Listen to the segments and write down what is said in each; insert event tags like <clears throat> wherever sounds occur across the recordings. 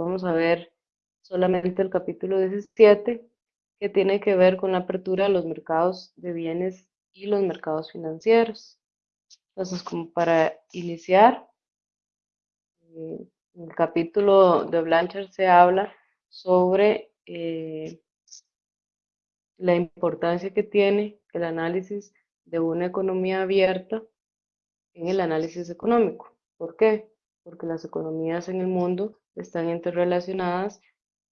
vamos a ver solamente el capítulo 17, que tiene que ver con la apertura de los mercados de bienes y los mercados financieros. Entonces, como para iniciar, eh, en el capítulo de Blanchard se habla sobre eh, la importancia que tiene el análisis de una economía abierta en el análisis económico. ¿Por qué? Porque las economías en el mundo están interrelacionadas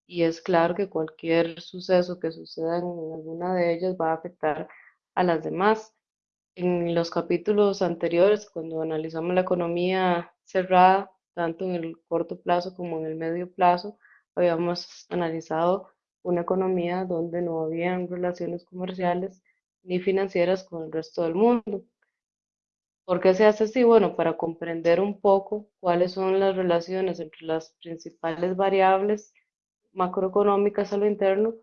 y es claro que cualquier suceso que suceda en alguna de ellas va a afectar a las demás. En los capítulos anteriores, cuando analizamos la economía cerrada, tanto en el corto plazo como en el medio plazo, habíamos analizado una economía donde no habían relaciones comerciales ni financieras con el resto del mundo. ¿Por qué se hace así? Bueno, para comprender un poco cuáles son las relaciones entre las principales variables macroeconómicas a lo interno,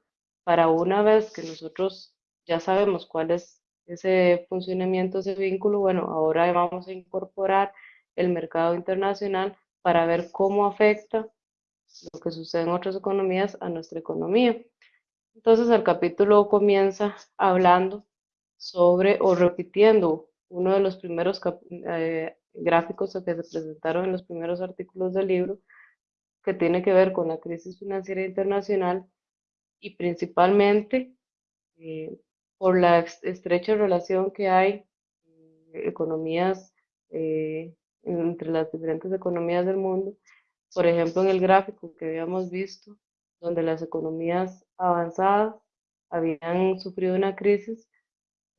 para una vez que nosotros ya sabemos cuál es ese funcionamiento, ese vínculo, bueno, ahora vamos a incorporar el mercado internacional para ver cómo afecta lo que sucede en otras economías a nuestra economía. Entonces el capítulo comienza hablando sobre o repitiendo uno de los primeros eh, gráficos que se presentaron en los primeros artículos del libro, que tiene que ver con la crisis financiera internacional y principalmente eh, por la estrecha relación que hay en economías eh, entre las diferentes economías del mundo. Por ejemplo, en el gráfico que habíamos visto, donde las economías avanzadas habían sufrido una crisis,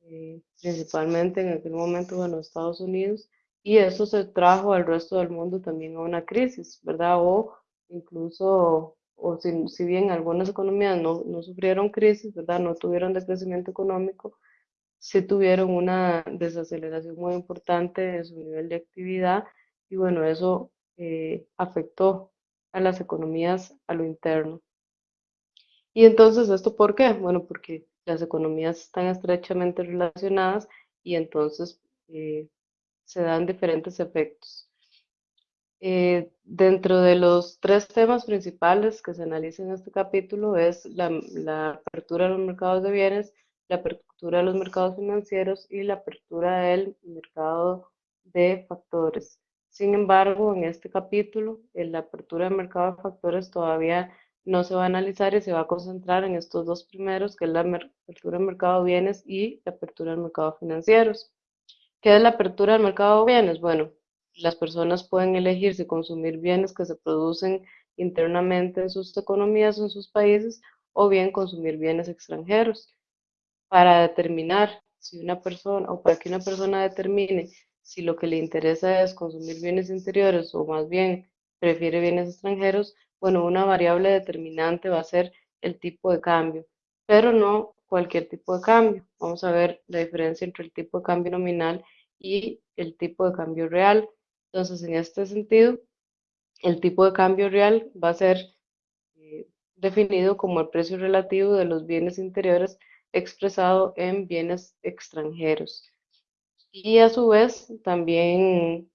eh, principalmente en aquel momento, en los Estados Unidos, y eso se trajo al resto del mundo también a una crisis, ¿verdad? O incluso, o si, si bien algunas economías no, no sufrieron crisis, ¿verdad? No tuvieron decrecimiento económico, sí tuvieron una desaceleración muy importante en su nivel de actividad y bueno, eso eh, afectó a las economías a lo interno. Y entonces, ¿esto por qué? Bueno, porque las economías están estrechamente relacionadas y entonces eh, se dan diferentes efectos. Eh, dentro de los tres temas principales que se analizan en este capítulo es la, apertura de los mercados de bienes, la apertura de los mercados financieros y la apertura del mercado de factores. Sin embargo, en este capítulo, en la apertura del mercado de factores todavía no se va a analizar y se va a concentrar en estos dos primeros, que es la apertura del mercado de bienes y la apertura del mercado financieros. ¿Qué es la apertura del mercado de bienes? Bueno, las personas pueden elegir si consumir bienes que se producen internamente en sus economías o en sus países o bien consumir bienes extranjeros para determinar si una persona, o para que una persona determine si lo que le interesa es consumir bienes interiores o más bien prefiere bienes extranjeros, bueno, una variable determinante va a ser el tipo de cambio, pero no cualquier tipo de cambio. Vamos a ver la diferencia entre el tipo de cambio nominal y el tipo de cambio real. Entonces, en este sentido, el tipo de cambio real va a ser eh, definido como el precio relativo de los bienes interiores expresado en bienes extranjeros. Y a su vez, también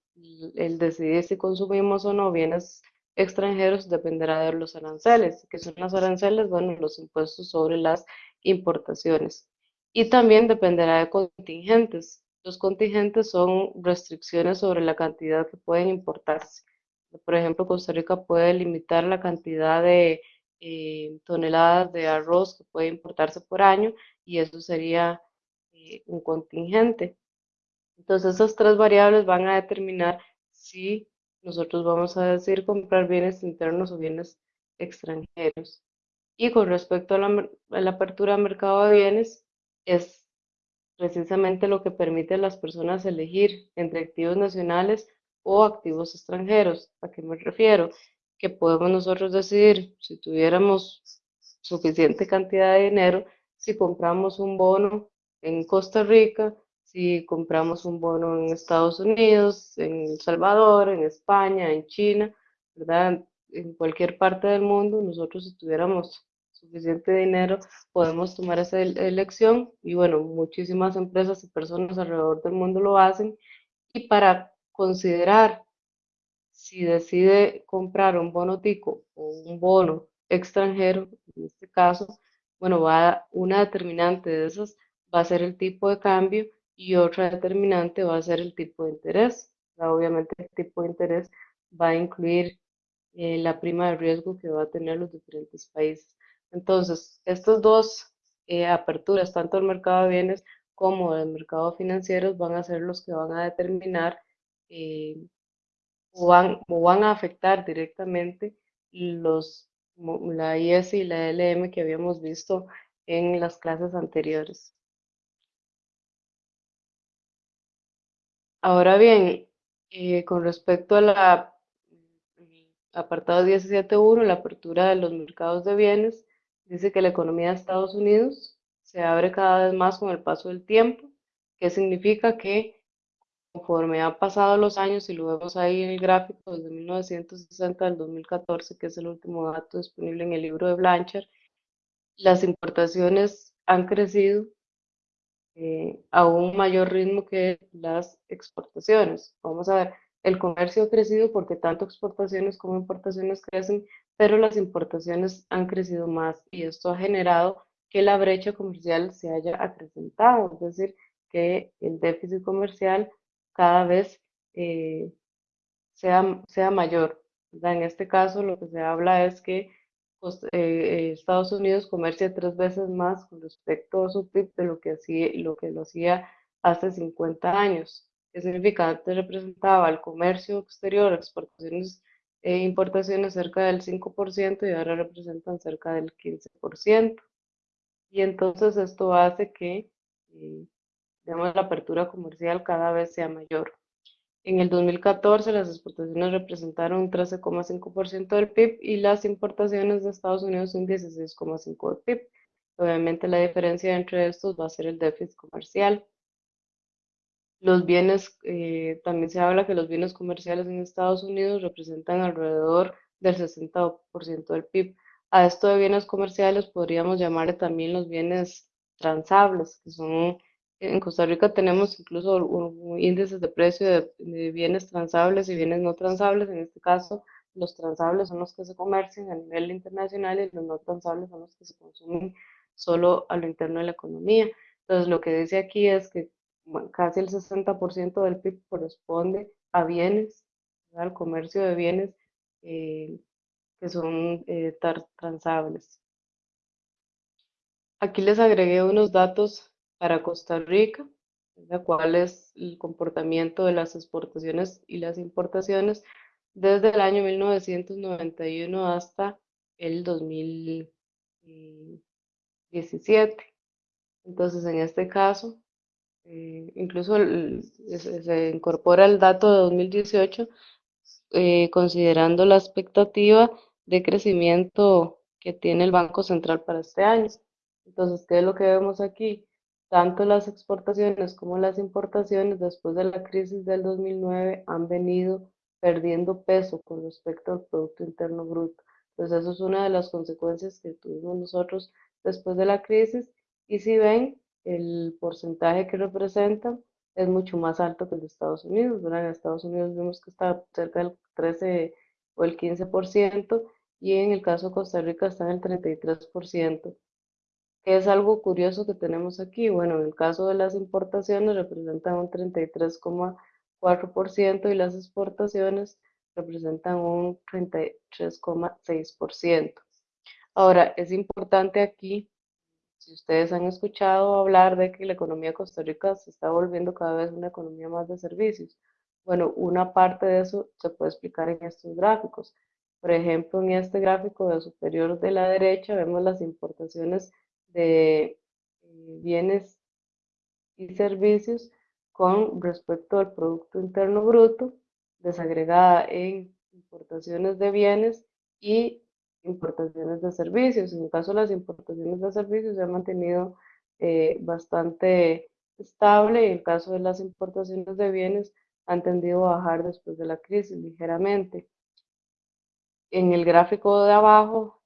el decidir si consumimos o no bienes extranjeros dependerá de los aranceles. que son los aranceles? Bueno, los impuestos sobre las importaciones. Y también dependerá de contingentes. Los contingentes son restricciones sobre la cantidad que pueden importarse. Por ejemplo, Costa Rica puede limitar la cantidad de eh, toneladas de arroz que puede importarse por año y eso sería eh, un contingente. Entonces, esas tres variables van a determinar si nosotros vamos a decir comprar bienes internos o bienes extranjeros. Y con respecto a la, apertura al mercado de bienes, es precisamente lo que permite a las personas elegir entre activos nacionales o activos extranjeros. ¿A qué me refiero? que podemos nosotros decidir si tuviéramos suficiente cantidad de dinero, si compramos un bono en Costa Rica, si compramos un bono en Estados Unidos, en El Salvador, en España, en China, ¿verdad? En cualquier parte del mundo, nosotros si tuviéramos suficiente dinero, podemos tomar esa elección y bueno, muchísimas empresas y personas alrededor del mundo lo hacen y para considerar si decide comprar un bono tico o un bono extranjero, en este caso, bueno, va una determinante de esas va a ser el tipo de cambio y otra determinante va a ser el tipo de interés. obviamente el tipo de interés va a incluir eh, la prima de riesgo que va a tener los diferentes países. Entonces, estas dos eh, aperturas, tanto el mercado de bienes como el mercado financiero, van a ser los que van a determinar eh, o, van, o van a afectar directamente los, la IS y la LM que habíamos visto en las clases anteriores. Ahora bien, eh, con respecto a la apartado 17.1, la apertura de los mercados de bienes, dice que la economía de Estados Unidos se abre cada vez más con el paso del tiempo, que significa que conforme han pasado los años, y lo vemos ahí en el gráfico desde 1960 al 2014, que es el último dato disponible en el libro de Blanchard, las importaciones han crecido eh, a un mayor ritmo que las exportaciones. Vamos a ver, el comercio ha crecido porque tanto exportaciones como importaciones crecen, pero las importaciones han crecido más y esto ha generado que la brecha comercial se haya acrecentado, es decir, que el déficit comercial cada vez eh, sea, sea mayor. En este caso, lo que se habla es que pues, eh, Estados Unidos comercia tres veces más con respecto a su PIB de lo que, hacía, lo que hacía hace 50 años. ¿Qué significa? Antes representaba el comercio exterior, exportaciones e importaciones cerca del 5% y ahora representan cerca del 15%. Y entonces esto hace que eh, digamos, la apertura comercial cada vez sea mayor. En el 2014 las exportaciones representaron un 13,5% del PIB y las importaciones de Estados Unidos un 16,5% del PIB. Obviamente la diferencia entre estos va a ser el déficit comercial. Los bienes, eh, también se habla que los bienes comerciales en Estados Unidos representan alrededor del 60% del PIB. A esto de bienes comerciales podríamos llamarle también los bienes transables, que son en Costa Rica tenemos incluso índices de precio de, bienes transables y bienes no transables. En este caso, los transables son los que se comercian a nivel internacional y los no transables son los que se consumen solo a lo interno de la economía. Entonces, lo que dice aquí es que casi el 60% del PIB corresponde a bienes, al comercio de bienes eh, que son eh, transables. Aquí les agregué unos datos para Costa Rica, cuál es el comportamiento de las exportaciones y las importaciones desde el año 1991 hasta el 2017. Entonces, en este caso, eh, incluso se, incorpora el dato de 2018, eh, considerando la expectativa de crecimiento que tiene el Banco Central para este año. Entonces, ¿qué es lo que vemos aquí? Tanto las exportaciones como las importaciones después de la crisis del 2009 han venido perdiendo peso con respecto al Producto Interno Bruto. Entonces eso es una de las consecuencias que tuvimos nosotros después de la crisis y si ven el porcentaje que representan es mucho más alto que el de Estados Unidos. En Estados Unidos vemos que está cerca del 13 o el 15% y en el caso de Costa Rica está en el 33% es algo curioso que tenemos aquí? Bueno, en el caso de las importaciones representan un 33,4% y las exportaciones representan un 33,6%. Ahora, es importante aquí, si ustedes han escuchado hablar de que la economía de Costa Rica se está volviendo cada vez una economía más de servicios. Bueno, una parte de eso se puede explicar en estos gráficos. Por ejemplo, en este gráfico de superior de la derecha vemos las importaciones de eh, bienes y servicios con respecto al Producto Interno Bruto, desagregada en importaciones de bienes y importaciones de servicios. En el caso de las importaciones de servicios se ha mantenido eh, bastante estable y en el caso de las importaciones de bienes han tendido a bajar después de la crisis ligeramente. En el gráfico de abajo,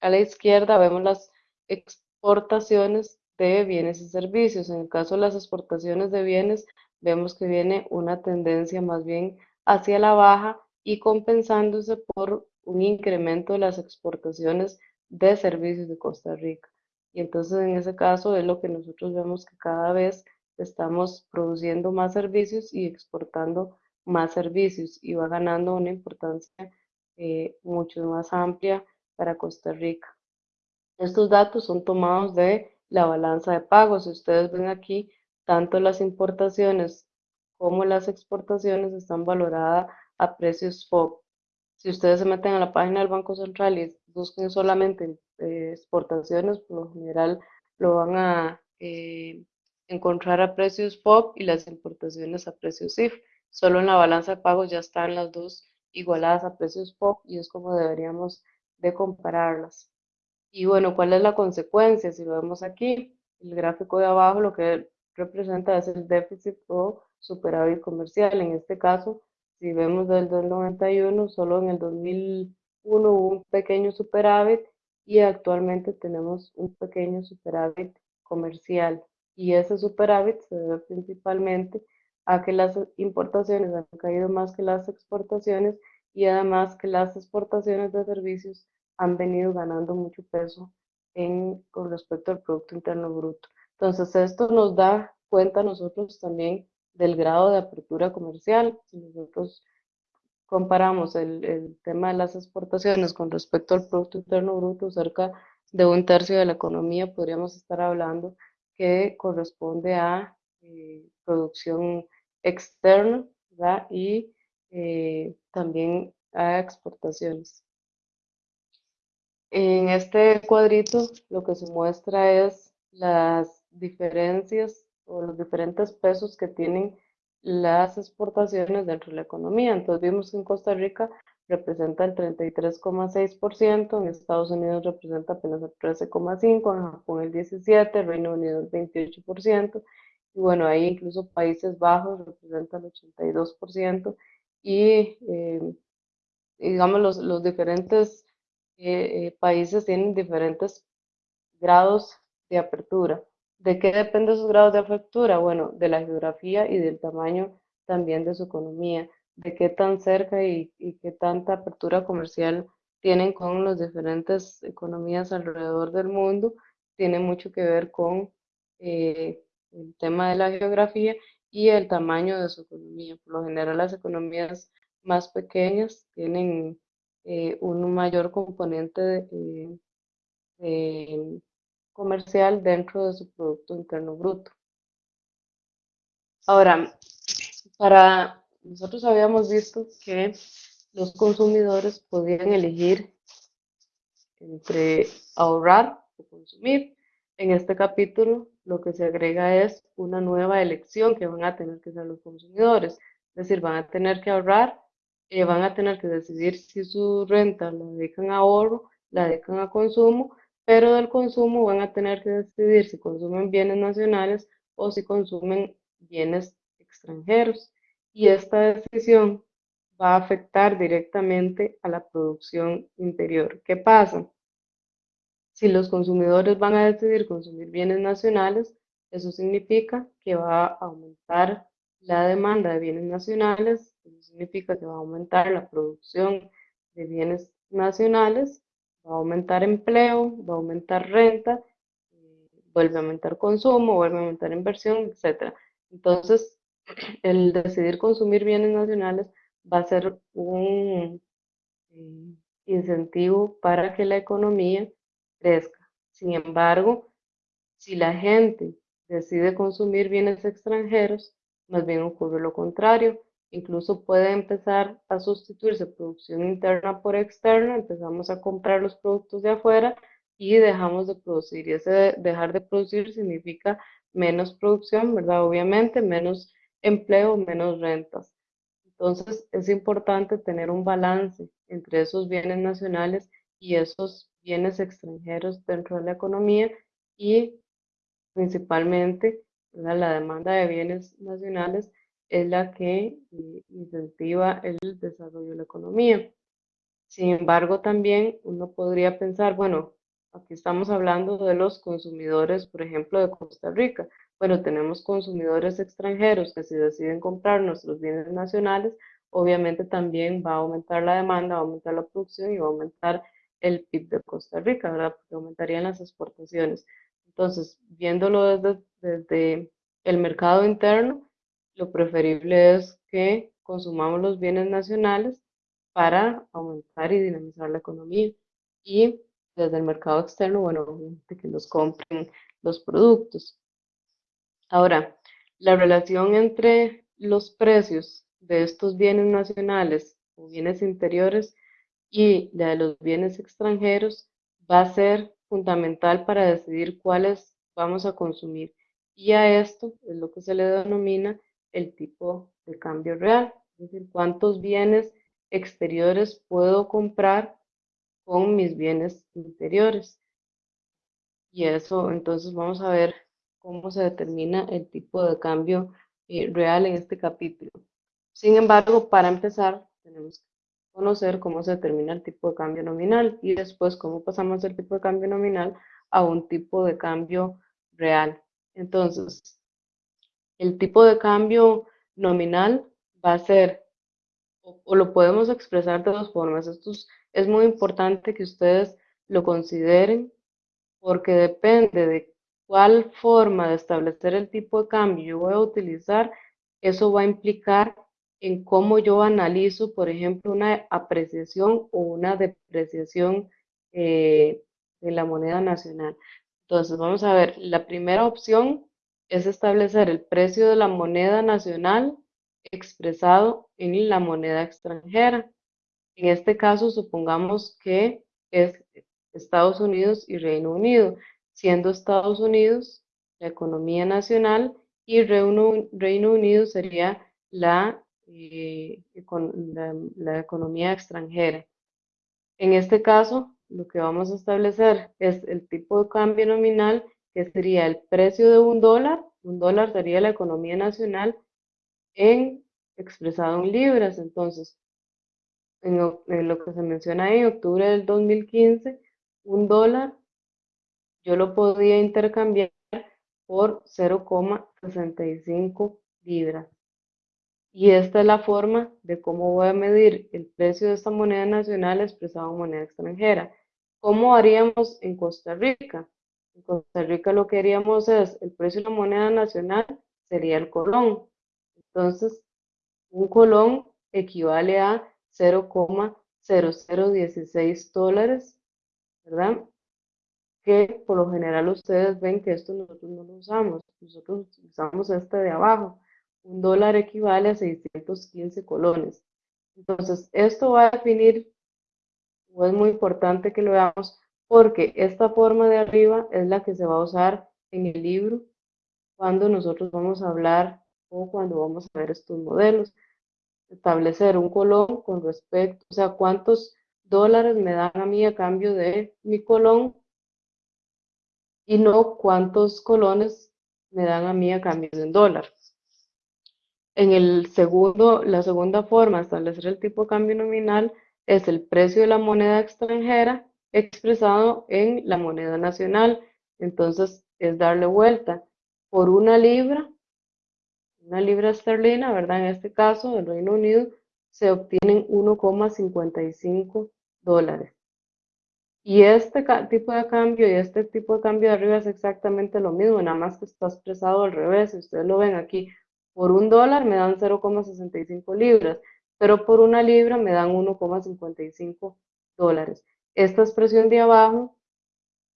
a la izquierda, vemos las exportaciones de bienes y servicios. En el caso de las exportaciones de bienes, vemos que viene una tendencia más bien hacia la baja y compensándose por un incremento de las exportaciones de servicios de Costa Rica. Y entonces en ese caso es lo que nosotros vemos que cada vez estamos produciendo más servicios y exportando más servicios y va ganando una importancia eh, mucho más amplia para Costa Rica. Estos datos son tomados de la balanza de pagos. Si ustedes ven aquí, tanto las importaciones como las exportaciones están valoradas a precios FOB. Si ustedes se meten a la página del Banco Central y busquen solamente eh, exportaciones, por lo general lo van a eh, encontrar a precios FOB y las importaciones a precios CIF. Solo en la balanza de pagos ya están las dos igualadas a precios FOB y es como deberíamos de compararlas. Y bueno, ¿cuál es la consecuencia? Si lo vemos aquí, el gráfico de abajo lo que representa es el déficit o superávit comercial. En este caso, si vemos desde el 91, solo en el 2001 hubo un pequeño superávit y actualmente tenemos un pequeño superávit comercial. Y ese superávit se debe principalmente a que las importaciones han caído más que las exportaciones y además que las exportaciones de servicios han venido ganando mucho peso en, con respecto al Producto Interno Bruto. Entonces, esto nos da cuenta nosotros también del grado de apertura comercial. Si nosotros comparamos el, el, tema de las exportaciones con respecto al Producto Interno Bruto, cerca de un tercio de la economía podríamos estar hablando que corresponde a eh, producción externa y eh, también a exportaciones. En este cuadrito lo que se muestra es las diferencias o los diferentes pesos que tienen las exportaciones dentro de la economía. Entonces vimos que en Costa Rica representa el 33,6%, en Estados Unidos representa apenas el 13,5%, en Japón el 17%, Reino Unido el 28%, y bueno, ahí incluso Países Bajos representan el 82%, y eh, digamos los, los diferentes eh, eh, países tienen diferentes grados de apertura. ¿De qué depende esos grados de apertura? Bueno, de la geografía y del tamaño también de su economía, de qué tan cerca y, qué tanta apertura comercial tienen con las diferentes economías alrededor del mundo, tiene mucho que ver con eh, el tema de la geografía y el tamaño de su economía. Por lo general, las economías más pequeñas tienen eh, un mayor componente comercial dentro de su Producto Interno Bruto. Ahora, para nosotros habíamos visto que los consumidores podían elegir entre ahorrar o consumir. En este capítulo lo que se agrega es una nueva elección que van a tener que hacer los consumidores. Es decir, van a tener que ahorrar eh, van a tener que decidir si su renta la dedican a ahorro, la dedican a consumo, pero del consumo van a tener que decidir si consumen bienes nacionales o si consumen bienes extranjeros. Y esta decisión va a afectar directamente a la producción interior. ¿Qué pasa? Si los consumidores van a decidir consumir bienes nacionales, eso significa que va a aumentar la demanda de bienes nacionales, significa que va a aumentar la producción de bienes nacionales, va a aumentar empleo, va a aumentar renta, vuelve a aumentar consumo, vuelve a aumentar inversión, etc. Entonces, <clears throat> el decidir consumir bienes nacionales va a ser un eh, incentivo para que la economía crezca. Sin embargo, si la gente decide consumir bienes extranjeros, más bien ocurre lo contrario. Incluso puede empezar a sustituirse producción interna por externa, empezamos a comprar los productos de afuera y dejamos de producir. Y ese dejar de producir significa menos producción, ¿verdad? Obviamente, menos empleo, menos rentas. Entonces, es importante tener un balance entre esos bienes nacionales y esos bienes extranjeros dentro de la economía y principalmente la demanda de bienes nacionales es la que eh, incentiva el desarrollo de la economía. Sin embargo, también uno podría pensar, bueno, aquí estamos hablando de los consumidores, por ejemplo, de Costa Rica. Bueno, tenemos consumidores extranjeros que si deciden comprar nuestros bienes nacionales, obviamente también va a aumentar la demanda, va a aumentar la producción y va a aumentar el PIB de Costa Rica, ¿verdad? Porque aumentarían las exportaciones. Entonces, viéndolo desde, desde el mercado interno, lo preferible es que consumamos los bienes nacionales para aumentar y dinamizar la economía. Y desde el mercado externo, bueno, que nos compren los productos. Ahora, la relación entre los precios de estos bienes nacionales o bienes interiores y la de los bienes extranjeros va a ser fundamental para decidir cuáles vamos a consumir. Y a esto es lo que se le denomina el tipo de cambio real, es decir, cuántos bienes exteriores puedo comprar con mis bienes interiores. Y eso, entonces vamos a ver cómo se determina el tipo de cambio eh, real en este capítulo. Sin embargo, para empezar, tenemos que conocer cómo se determina el tipo de cambio nominal y después cómo pasamos del tipo de cambio nominal a un tipo de cambio real. Entonces, el tipo de cambio nominal va a ser, o, lo podemos expresar de dos formas. Esto es muy importante que ustedes lo consideren porque depende de cuál forma de establecer el tipo de cambio yo voy a utilizar, eso va a implicar en cómo yo analizo, por ejemplo, una apreciación o una depreciación eh, de la moneda nacional. Entonces, vamos a ver, la primera opción es establecer el precio de la moneda nacional expresado en la moneda extranjera. En este caso, supongamos que es Estados Unidos y Reino Unido, siendo Estados Unidos la economía nacional y Reino, Unido sería eh, la economía extranjera. En este caso, lo que vamos a establecer es el tipo de cambio nominal, que sería el precio de un dólar. Un dólar sería la economía nacional en, expresado en libras. Entonces, en, lo que se menciona ahí, en octubre del 2015, un dólar yo lo podía intercambiar por 0,65 libras. Y esta es la forma de cómo voy a medir el precio de esta moneda nacional expresado en moneda extranjera. ¿Cómo haríamos en Costa Rica? En Costa Rica lo que haríamos es, el precio de la moneda nacional sería el colón. Entonces, un colón equivale a 0,0016 dólares, ¿verdad? Que por lo general ustedes ven que esto nosotros no lo usamos. Nosotros usamos este de abajo. Un dólar equivale a 615 colones. Entonces, esto va a definir es muy importante que lo veamos porque esta forma de arriba es la que se va a usar en el libro cuando nosotros vamos a hablar o cuando vamos a ver estos modelos. Establecer un colón con respecto, o sea, cuántos dólares me dan a mí a cambio de mi colón y no cuántos colones me dan a mí a cambio de un dólar. En el segundo, la segunda forma de establecer el tipo de cambio nominal es el precio de la moneda extranjera expresado en la moneda nacional. Entonces, es darle vuelta. Por una libra, una libra esterlina, ¿verdad? En este caso, del Reino Unido, se obtienen 1,55 dólares. Y este tipo de cambio y este tipo de cambio de arriba es exactamente lo mismo, nada más que está expresado al revés. Si ustedes lo ven aquí, por un dólar me dan 0,65 libras pero por una libra me dan 1,55 dólares. Esta expresión de abajo,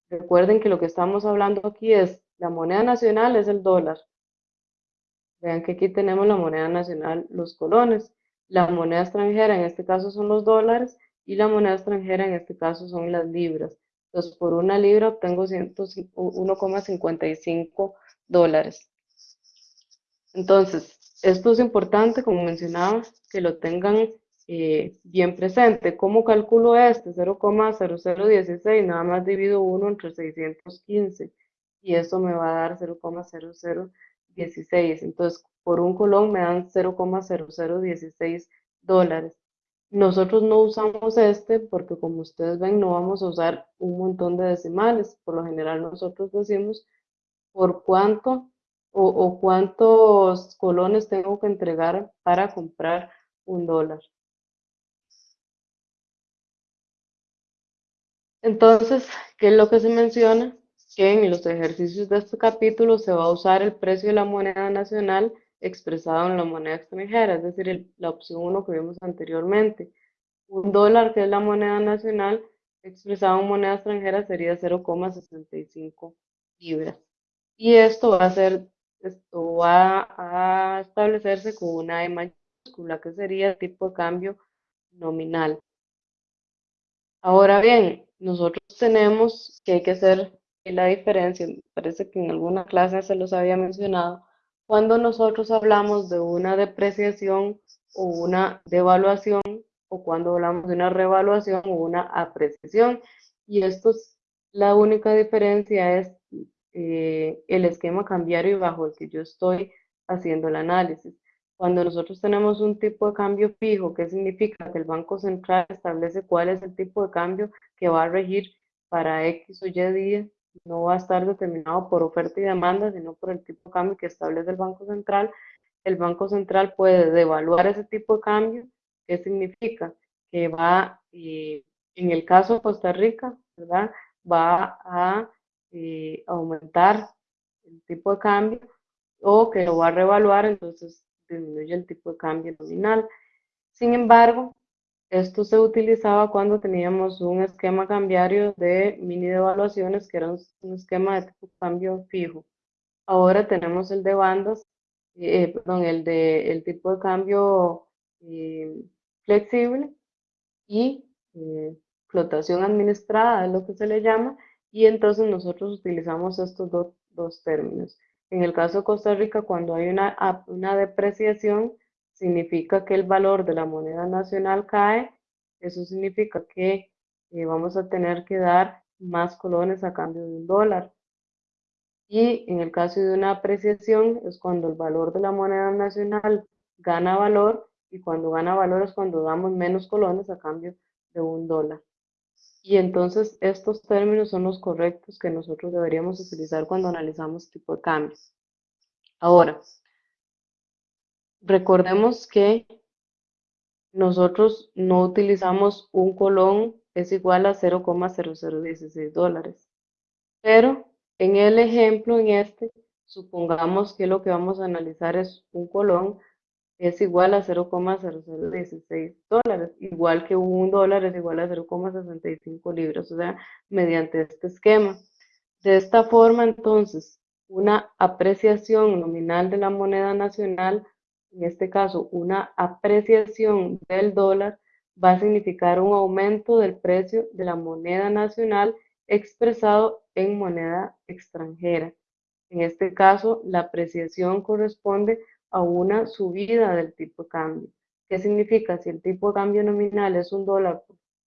recuerden que lo que estamos hablando aquí es la moneda nacional es el dólar. Vean que aquí tenemos la moneda nacional, los colones. La moneda extranjera en este caso son los dólares y la moneda extranjera en este caso son las libras. Entonces, por una libra obtengo 1,55 dólares. Entonces, esto es importante, como mencionaba, que lo tengan eh, bien presente. ¿Cómo calculo este? 0,0016, nada más divido 1 entre 615 y eso me va a dar 0,0016. Entonces, por un colón me dan 0,0016 dólares. Nosotros no usamos este porque como ustedes ven no vamos a usar un montón de decimales. Por lo general nosotros decimos por cuánto o, cuántos colones tengo que entregar para comprar un dólar. Entonces, ¿qué es lo que se menciona? Que en los ejercicios de este capítulo se va a usar el precio de la moneda nacional expresado en la moneda extranjera, es decir, la opción 1 que vimos anteriormente. Un dólar, que es la moneda nacional, expresado en moneda extranjera sería 0,65 libras. Y esto va a ser, esto va a establecerse con una E mayúscula, que sería el tipo de cambio nominal. Ahora bien, nosotros tenemos que hay que hacer la diferencia, parece que en alguna clase se los había mencionado, cuando nosotros hablamos de una depreciación o una devaluación o cuando hablamos de una revaluación o una apreciación. Y esto es, la única diferencia es eh, el esquema cambiario bajo el que yo estoy haciendo el análisis. Cuando nosotros tenemos un tipo de cambio fijo, ¿qué significa? Que el Banco Central establece cuál es el tipo de cambio que va a regir para X o Y día. No va a estar determinado por oferta y demanda, sino por el tipo de cambio que establece el Banco Central. El Banco Central puede devaluar ese tipo de cambio. ¿Qué significa? Que va, eh, en el caso de Costa Rica, ¿verdad? Va a eh, aumentar el tipo de cambio o que lo va a revaluar, entonces disminuye el tipo de cambio nominal. Sin embargo, esto se utilizaba cuando teníamos un esquema cambiario de mini devaluaciones, que era un, esquema de tipo cambio fijo. Ahora tenemos el de bandas, eh, perdón, el de el tipo de cambio eh, flexible y eh, flotación administrada, es lo que se le llama, y entonces nosotros utilizamos estos dos términos. En el caso de Costa Rica, cuando hay una, una depreciación, significa que el valor de la moneda nacional cae. Eso significa que eh, vamos a tener que dar más colones a cambio de un dólar. Y en el caso de una apreciación es cuando el valor de la moneda nacional gana valor y cuando gana valor es cuando damos menos colones a cambio de un dólar. Y entonces estos términos son los correctos que nosotros deberíamos utilizar cuando analizamos tipo de cambios. Ahora, recordemos que nosotros no utilizamos un colón es igual a 0,0016 dólares. Pero en el ejemplo, en este, supongamos que lo que vamos a analizar es un colón es igual a 0,0016 dólares, igual que un dólar es igual a 0,65 libras, o sea, mediante este esquema. De esta forma, entonces, una apreciación nominal de la moneda nacional, en este caso, una apreciación del dólar, va a significar un aumento del precio de la moneda nacional expresado en moneda extranjera. En este caso, la apreciación corresponde a una subida del tipo de cambio. ¿Qué significa? Si el tipo de cambio nominal es un dólar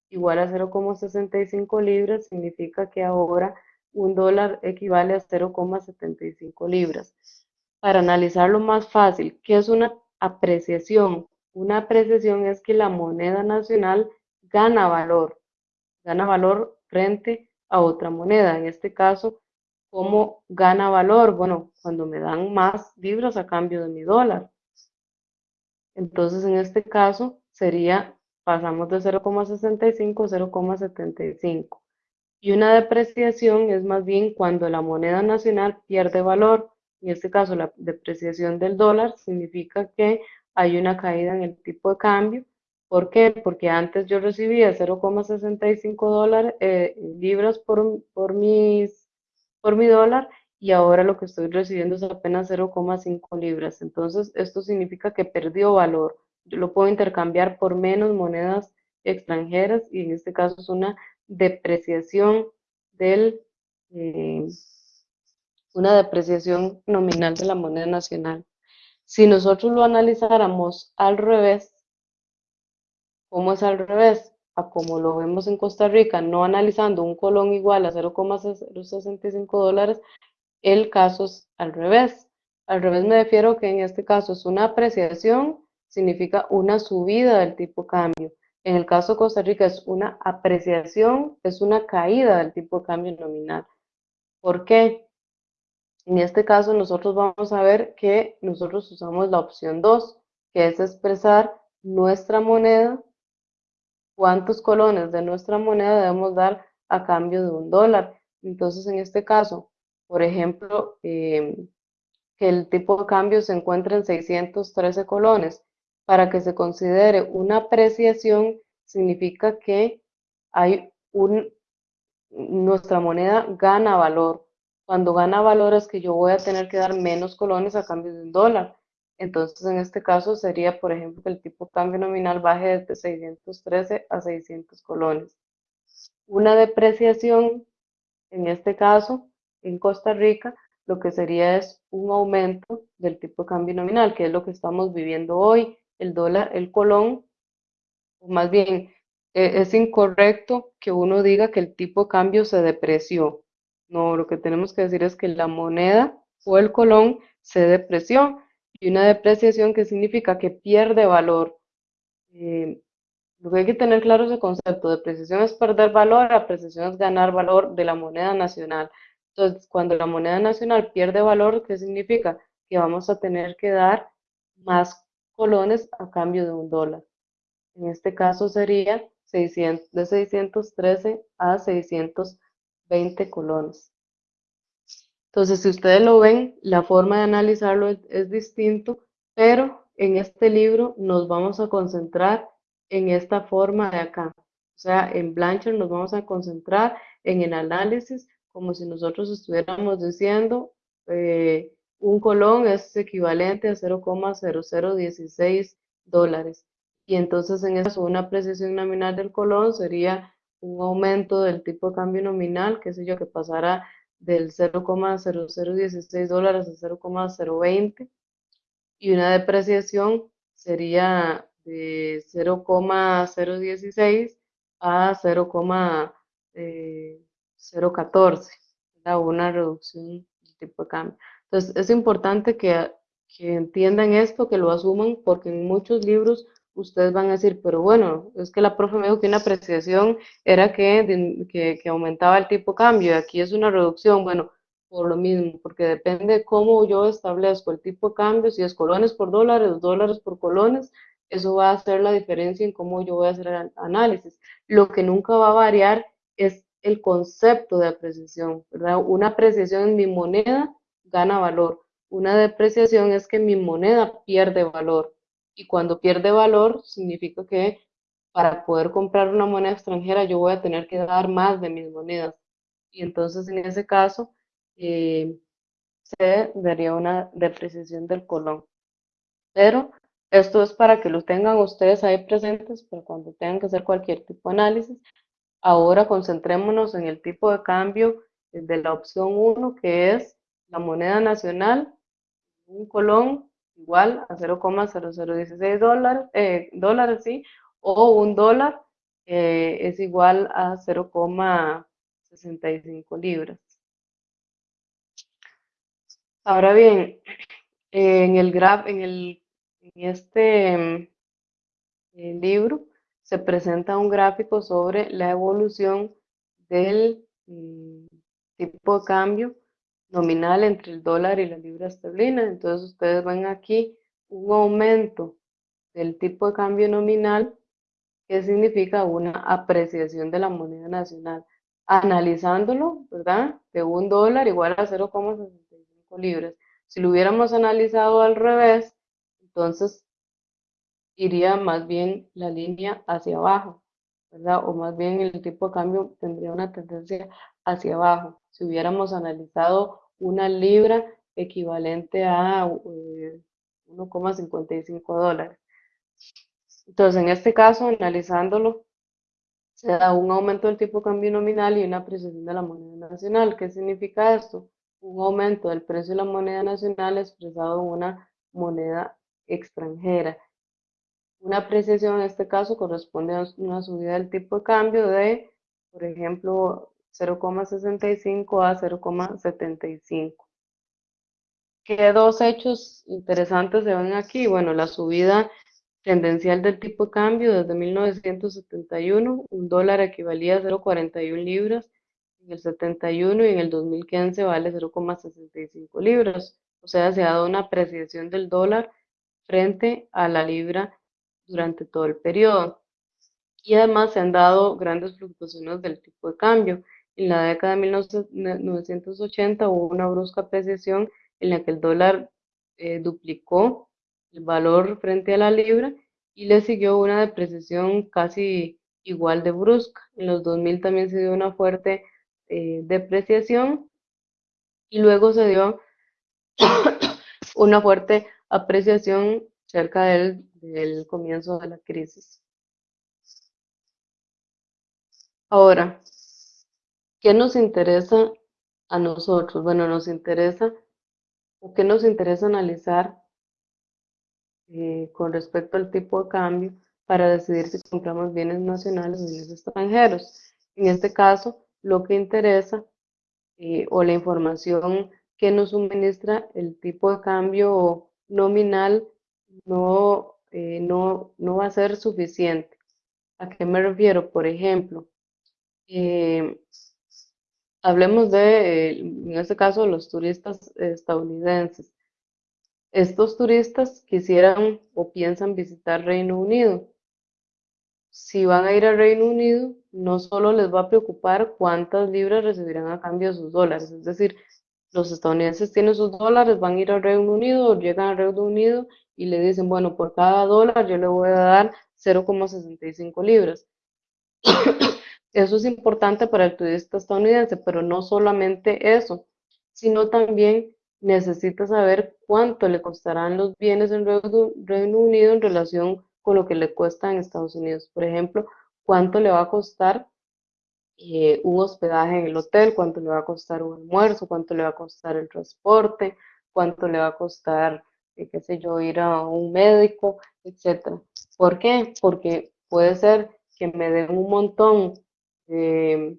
igual a 0,65 libras, significa que ahora un dólar equivale a 0,75 libras. Para analizarlo más fácil, ¿qué es una apreciación? Una apreciación es que la moneda nacional gana valor, gana valor frente a otra moneda. En este caso, ¿Cómo gana valor? Bueno, cuando me dan más libras a cambio de mi dólar. Entonces, en este caso, sería, pasamos de 0,65 a 0,75. Y una depreciación es más bien cuando la moneda nacional pierde valor. En este caso, la depreciación del dólar significa que hay una caída en el tipo de cambio. ¿Por qué? Porque antes yo recibía 0,65 dólares, eh, libras por, por mis por mi dólar y ahora lo que estoy recibiendo es apenas 0,5 libras. Entonces, esto significa que perdió valor. Yo lo puedo intercambiar por menos monedas extranjeras y en este caso es una depreciación del, eh, una depreciación nominal de la moneda nacional. Si nosotros lo analizáramos al revés, ¿cómo es al revés? Como lo vemos en Costa Rica, no analizando un colón igual a 0,65 dólares, el caso es al revés. Al revés me refiero que en este caso es una apreciación, significa una subida del tipo de cambio. En el caso de Costa Rica es una apreciación, es una caída del tipo de cambio nominal. ¿Por qué? En este caso nosotros vamos a ver que nosotros usamos la opción 2, que es expresar nuestra moneda, cuántos colones de nuestra moneda debemos dar a cambio de un dólar. Entonces, en este caso, por ejemplo, em, que el tipo de cambio se encuentre en 613 colones. Para que se considere una apreciación, significa que hay un, nuestra moneda gana valor. Cuando gana valor es que yo voy a tener que dar menos colones a cambio de un dólar. Entonces, en este caso sería, por ejemplo, que el tipo cambio nominal baje de 613 a 600 colones. Una depreciación, en este caso, en Costa Rica, lo que sería es un aumento del tipo de cambio nominal, que es lo que estamos viviendo hoy. El dólar, el colón, o más bien, e, es incorrecto que uno diga que el tipo de cambio se depreció. No, lo que tenemos que decir es que la moneda o el colón se depreció. Y una depreciación que significa que pierde valor. Eh, lo que hay que tener claro es el concepto. Depreciación es perder valor, apreciación es ganar valor de la moneda nacional. Entonces, cuando la moneda nacional pierde valor, ¿qué significa? Que vamos a tener que dar más colones a cambio de un dólar. En este caso sería 600, de 613 a 620 colones. Entonces, si ustedes lo ven, la forma de analizarlo es, es distinto, pero en este libro nos vamos a concentrar en esta forma de acá. O sea, en Blanchard nos vamos a concentrar en el análisis como si nosotros estuviéramos diciendo eh, un colón es equivalente a 0,0016 dólares. Y entonces en eso una precisión nominal del colón sería un aumento del tipo de cambio nominal, qué sé yo, que pasará del 0,0016 dólares a 0,020 y una depreciación sería de 0,016 a 0,0 0,14, una reducción del tipo de cambio. Entonces, es importante que, que entiendan esto, que lo asuman, porque en muchos libros ustedes van a decir, pero bueno, es que la profe me dijo que una apreciación era que, que, que, aumentaba el tipo de cambio, y aquí es una reducción, bueno, por lo mismo, porque depende de cómo yo establezco el tipo de cambio, si es colones por dólares, dólares por colones, eso va a hacer la diferencia en cómo yo voy a hacer el análisis. Lo que nunca va a variar es el concepto de apreciación, ¿verdad? Una apreciación en mi moneda gana valor. Una depreciación es que mi moneda pierde valor. Y cuando pierde valor, significa que para poder comprar una moneda extranjera yo voy a tener que dar más de mis monedas. Y entonces en ese caso eh, se daría una depreciación del colón. Pero esto es para que lo tengan ustedes ahí presentes para cuando tengan que hacer cualquier tipo de análisis. Ahora concentrémonos en el tipo de cambio de la opción 1, que es la moneda nacional, un colón igual a 0,0016 dólares, eh, dólares sí, o un dólar eh, es igual a 0,65 libras. Ahora bien, en el graf, en, el, en este eh, libro, se presenta un gráfico sobre la evolución del mm, tipo de cambio nominal entre el dólar y la libra esterlina. Entonces ustedes ven aquí un aumento del tipo de cambio nominal que significa una apreciación de la moneda nacional. Analizándolo, ¿verdad? De un dólar igual a 0,65 libras. Si lo hubiéramos analizado al revés, entonces iría más bien la línea hacia abajo, ¿verdad? O más bien el tipo de cambio tendría una tendencia hacia abajo. Si hubiéramos analizado una libra equivalente a 1,55 eh, dólares. Entonces, en este caso, analizándolo, se da un aumento del tipo de cambio nominal y una apreciación de la moneda nacional. ¿Qué significa esto? Un aumento del precio de la moneda nacional expresado en una moneda extranjera. Una apreciación en este caso corresponde a una subida del tipo de cambio de, por ejemplo, 0,65 a 0,75. ¿Qué dos hechos interesantes se ven aquí? Bueno, la subida tendencial del tipo de cambio desde 1971, un dólar equivalía a 0,41 libras en el 71 y en el 2015 vale 0,65 libras. O sea, se ha dado una apreciación del dólar frente a la libra durante todo el periodo. Y además se han dado grandes fluctuaciones del tipo de cambio. En la década de 1980 hubo una brusca apreciación en la que el dólar eh, duplicó el valor frente a la libra y le siguió una depreciación casi igual de brusca. En los 2000 también se dio una fuerte eh, depreciación y luego se dio <coughs> una fuerte apreciación cerca del, del comienzo de la crisis. Ahora, ¿qué nos interesa a nosotros? Bueno, nos interesa, o qué nos interesa analizar eh, con respecto al tipo de cambio para decidir si compramos bienes nacionales o bienes extranjeros. En este caso, lo que interesa eh, o la información que nos suministra el tipo de cambio nominal no, eh, no, no va a ser suficiente. ¿A qué me refiero? Por ejemplo, eh, hablemos de, en este caso, los turistas estadounidenses. Estos turistas quisieran o piensan visitar Reino Unido. Si van a ir al Reino Unido, no solo les va a preocupar cuántas libras recibirán a cambio de sus dólares, es decir, los estadounidenses tienen sus dólares, van a ir al Reino Unido, llegan al Reino Unido y le dicen, bueno, por cada dólar yo le voy a dar 0,65 libras. Eso es importante para el turista estadounidense, pero no solamente eso, sino también necesita saber cuánto le costarán los bienes en Reino Unido en relación con lo que le cuesta en Estados Unidos. Por ejemplo, cuánto le va a costar eh, un hospedaje en el hotel, cuánto le va a costar un almuerzo, cuánto le va a costar el transporte, cuánto le va a costar, eh, qué sé yo, ir a un médico, etc. ¿Por qué? Porque puede ser que me den un montón de,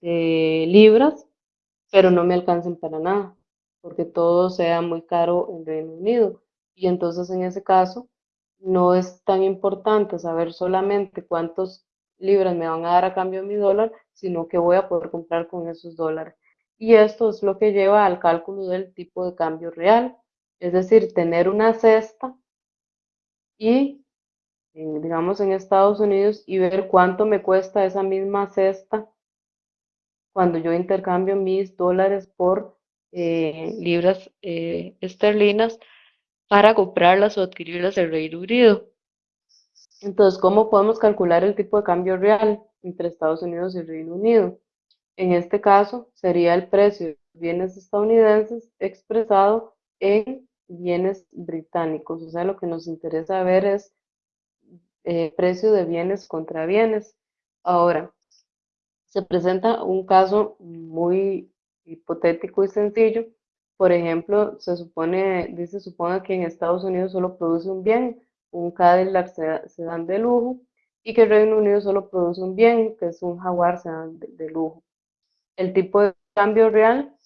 libras, pero no me alcancen para nada, porque todo sea muy caro en Reino Unido. Y entonces en ese caso no es tan importante saber solamente cuántos libras me van a dar a cambio de mi dólar, sino que voy a poder comprar con esos dólares. Y esto es lo que lleva al cálculo del tipo de cambio real, es decir, tener una cesta y digamos en Estados Unidos y ver cuánto me cuesta esa misma cesta cuando yo intercambio mis dólares por eh, libras eh, esterlinas para comprarlas o adquirirlas en Reino Unido. Entonces, ¿cómo podemos calcular el tipo de cambio real entre Estados Unidos y Reino Unido? En este caso, sería el precio de bienes estadounidenses expresado en bienes británicos. O sea, lo que nos interesa ver es eh, precio de bienes contra bienes. Ahora, se presenta un caso muy hipotético y sencillo. Por ejemplo, se supone, dice, supone que en Estados Unidos solo produce un bien, un Cadillac sedán de lujo, y que el Reino Unido solo produce un bien, que es un Jaguar sedán de, de lujo. El tipo de cambio real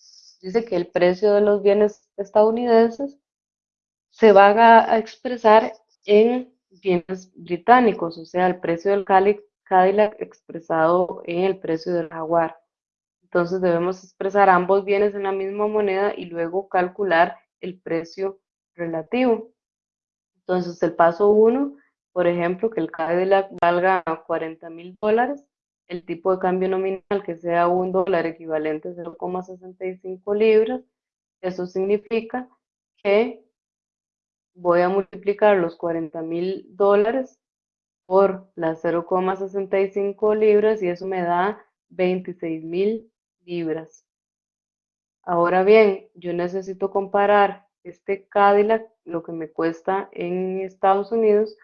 dice que el precio de los bienes estadounidenses se va a expresar en bienes británicos, o sea, el precio del Cadillac expresado en el precio del Jaguar. Entonces debemos expresar ambos bienes en la misma moneda y luego calcular el precio relativo. Entonces el paso 1, por ejemplo, que el Cadillac valga 40 mil dólares, el tipo de cambio nominal que sea un dólar equivalente a 0,65 libras, eso significa que voy a multiplicar los 40 mil dólares por las 0,65 libras y eso me da 26 mil libras. Ahora bien, yo necesito comparar este Cadillac, lo que me cuesta en Estados Unidos,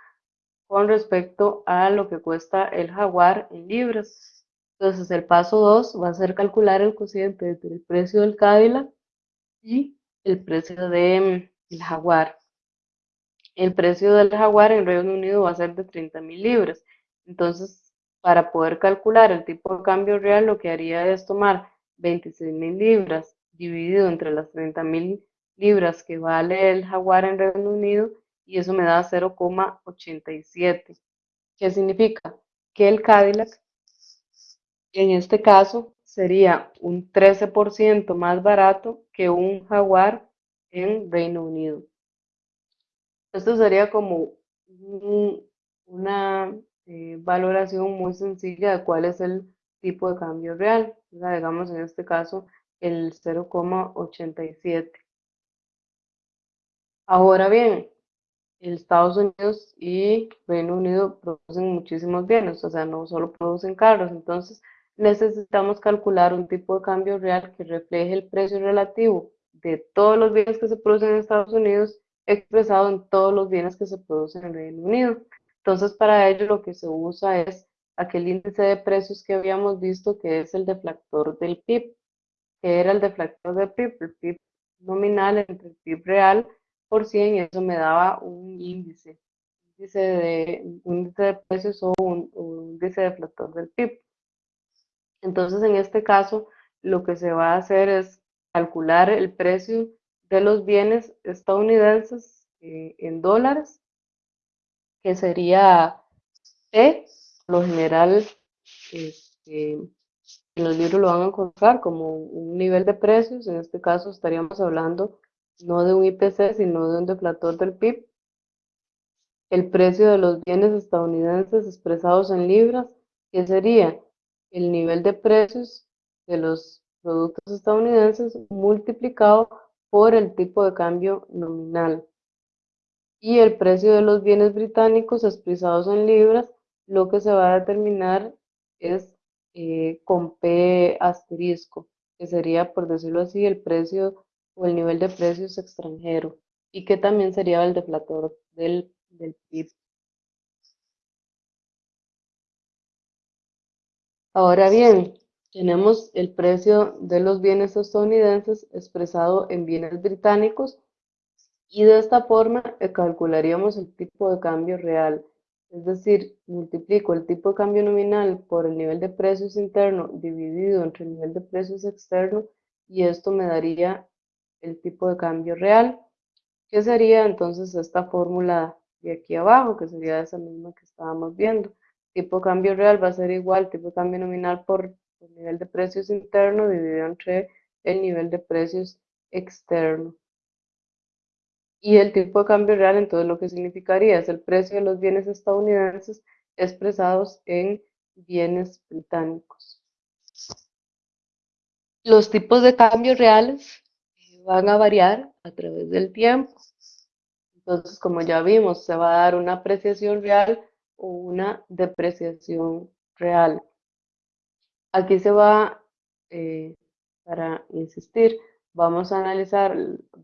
con respecto a lo que cuesta el Jaguar en libras. Entonces el paso 2 va a ser calcular el cociente entre el precio del Cadillac y el precio del Jaguar el precio del jaguar en Reino Unido va a ser de 30 mil libras. Entonces, para poder calcular el tipo de cambio real, lo que haría es tomar 26 mil libras dividido entre las 30 mil libras que vale el jaguar en Reino Unido y eso me da 0,87. ¿Qué significa? Que el Cadillac, en este caso, sería un 13% más barato que un jaguar en Reino Unido. Esto sería como una eh, valoración muy sencilla de cuál es el tipo de cambio real. digamos en este caso el 0,87. Ahora bien, Estados Unidos y Reino Unido producen muchísimos bienes, o sea, no solo producen carros, entonces necesitamos calcular un tipo de cambio real que refleje el precio relativo de todos los bienes que se producen en Estados Unidos expresado en todos los bienes que se producen en Reino Unido. Entonces, para ello lo que se usa es aquel índice de precios que habíamos visto que es el deflactor del PIB, que era el deflactor del PIB, el PIB nominal entre el PIB real por 100 y eso me daba un índice, índice de, un índice de precios o un, un índice deflactor del PIB. Entonces, en este caso, lo que se va a hacer es calcular el precio de los bienes estadounidenses eh, en dólares, que sería P, lo general, este, en los libros lo van a encontrar como un nivel de precios, en este caso estaríamos hablando no de un IPC, sino de un deflator del PIB. El precio de los bienes estadounidenses expresados en libras, que sería el nivel de precios de los productos estadounidenses multiplicado por el tipo de cambio nominal. Y el precio de los bienes británicos expresados en libras, lo que se va a determinar es eh, con P asterisco, que sería, por decirlo así, el precio o el nivel de precios extranjero, y que también sería el deflator del, del PIB. Ahora bien, tenemos el precio de los bienes estadounidenses expresado en bienes británicos y de esta forma calcularíamos el tipo de cambio real. Es decir, multiplico el tipo de cambio nominal por el nivel de precios interno dividido entre el nivel de precios externo y esto me daría el tipo de cambio real, que sería entonces esta fórmula de aquí abajo, que sería esa misma que estábamos viendo tipo de cambio real va a ser igual tipo de cambio nominal por el nivel de precios interno dividido entre el nivel de precios externo. Y el tipo de cambio real, entonces lo que significaría es el precio de los bienes estadounidenses expresados en bienes británicos. Los tipos de cambio reales van a variar a través del tiempo. Entonces, como ya vimos, se va a dar una apreciación real o una depreciación real. Aquí se va, eh, para insistir, vamos a analizar,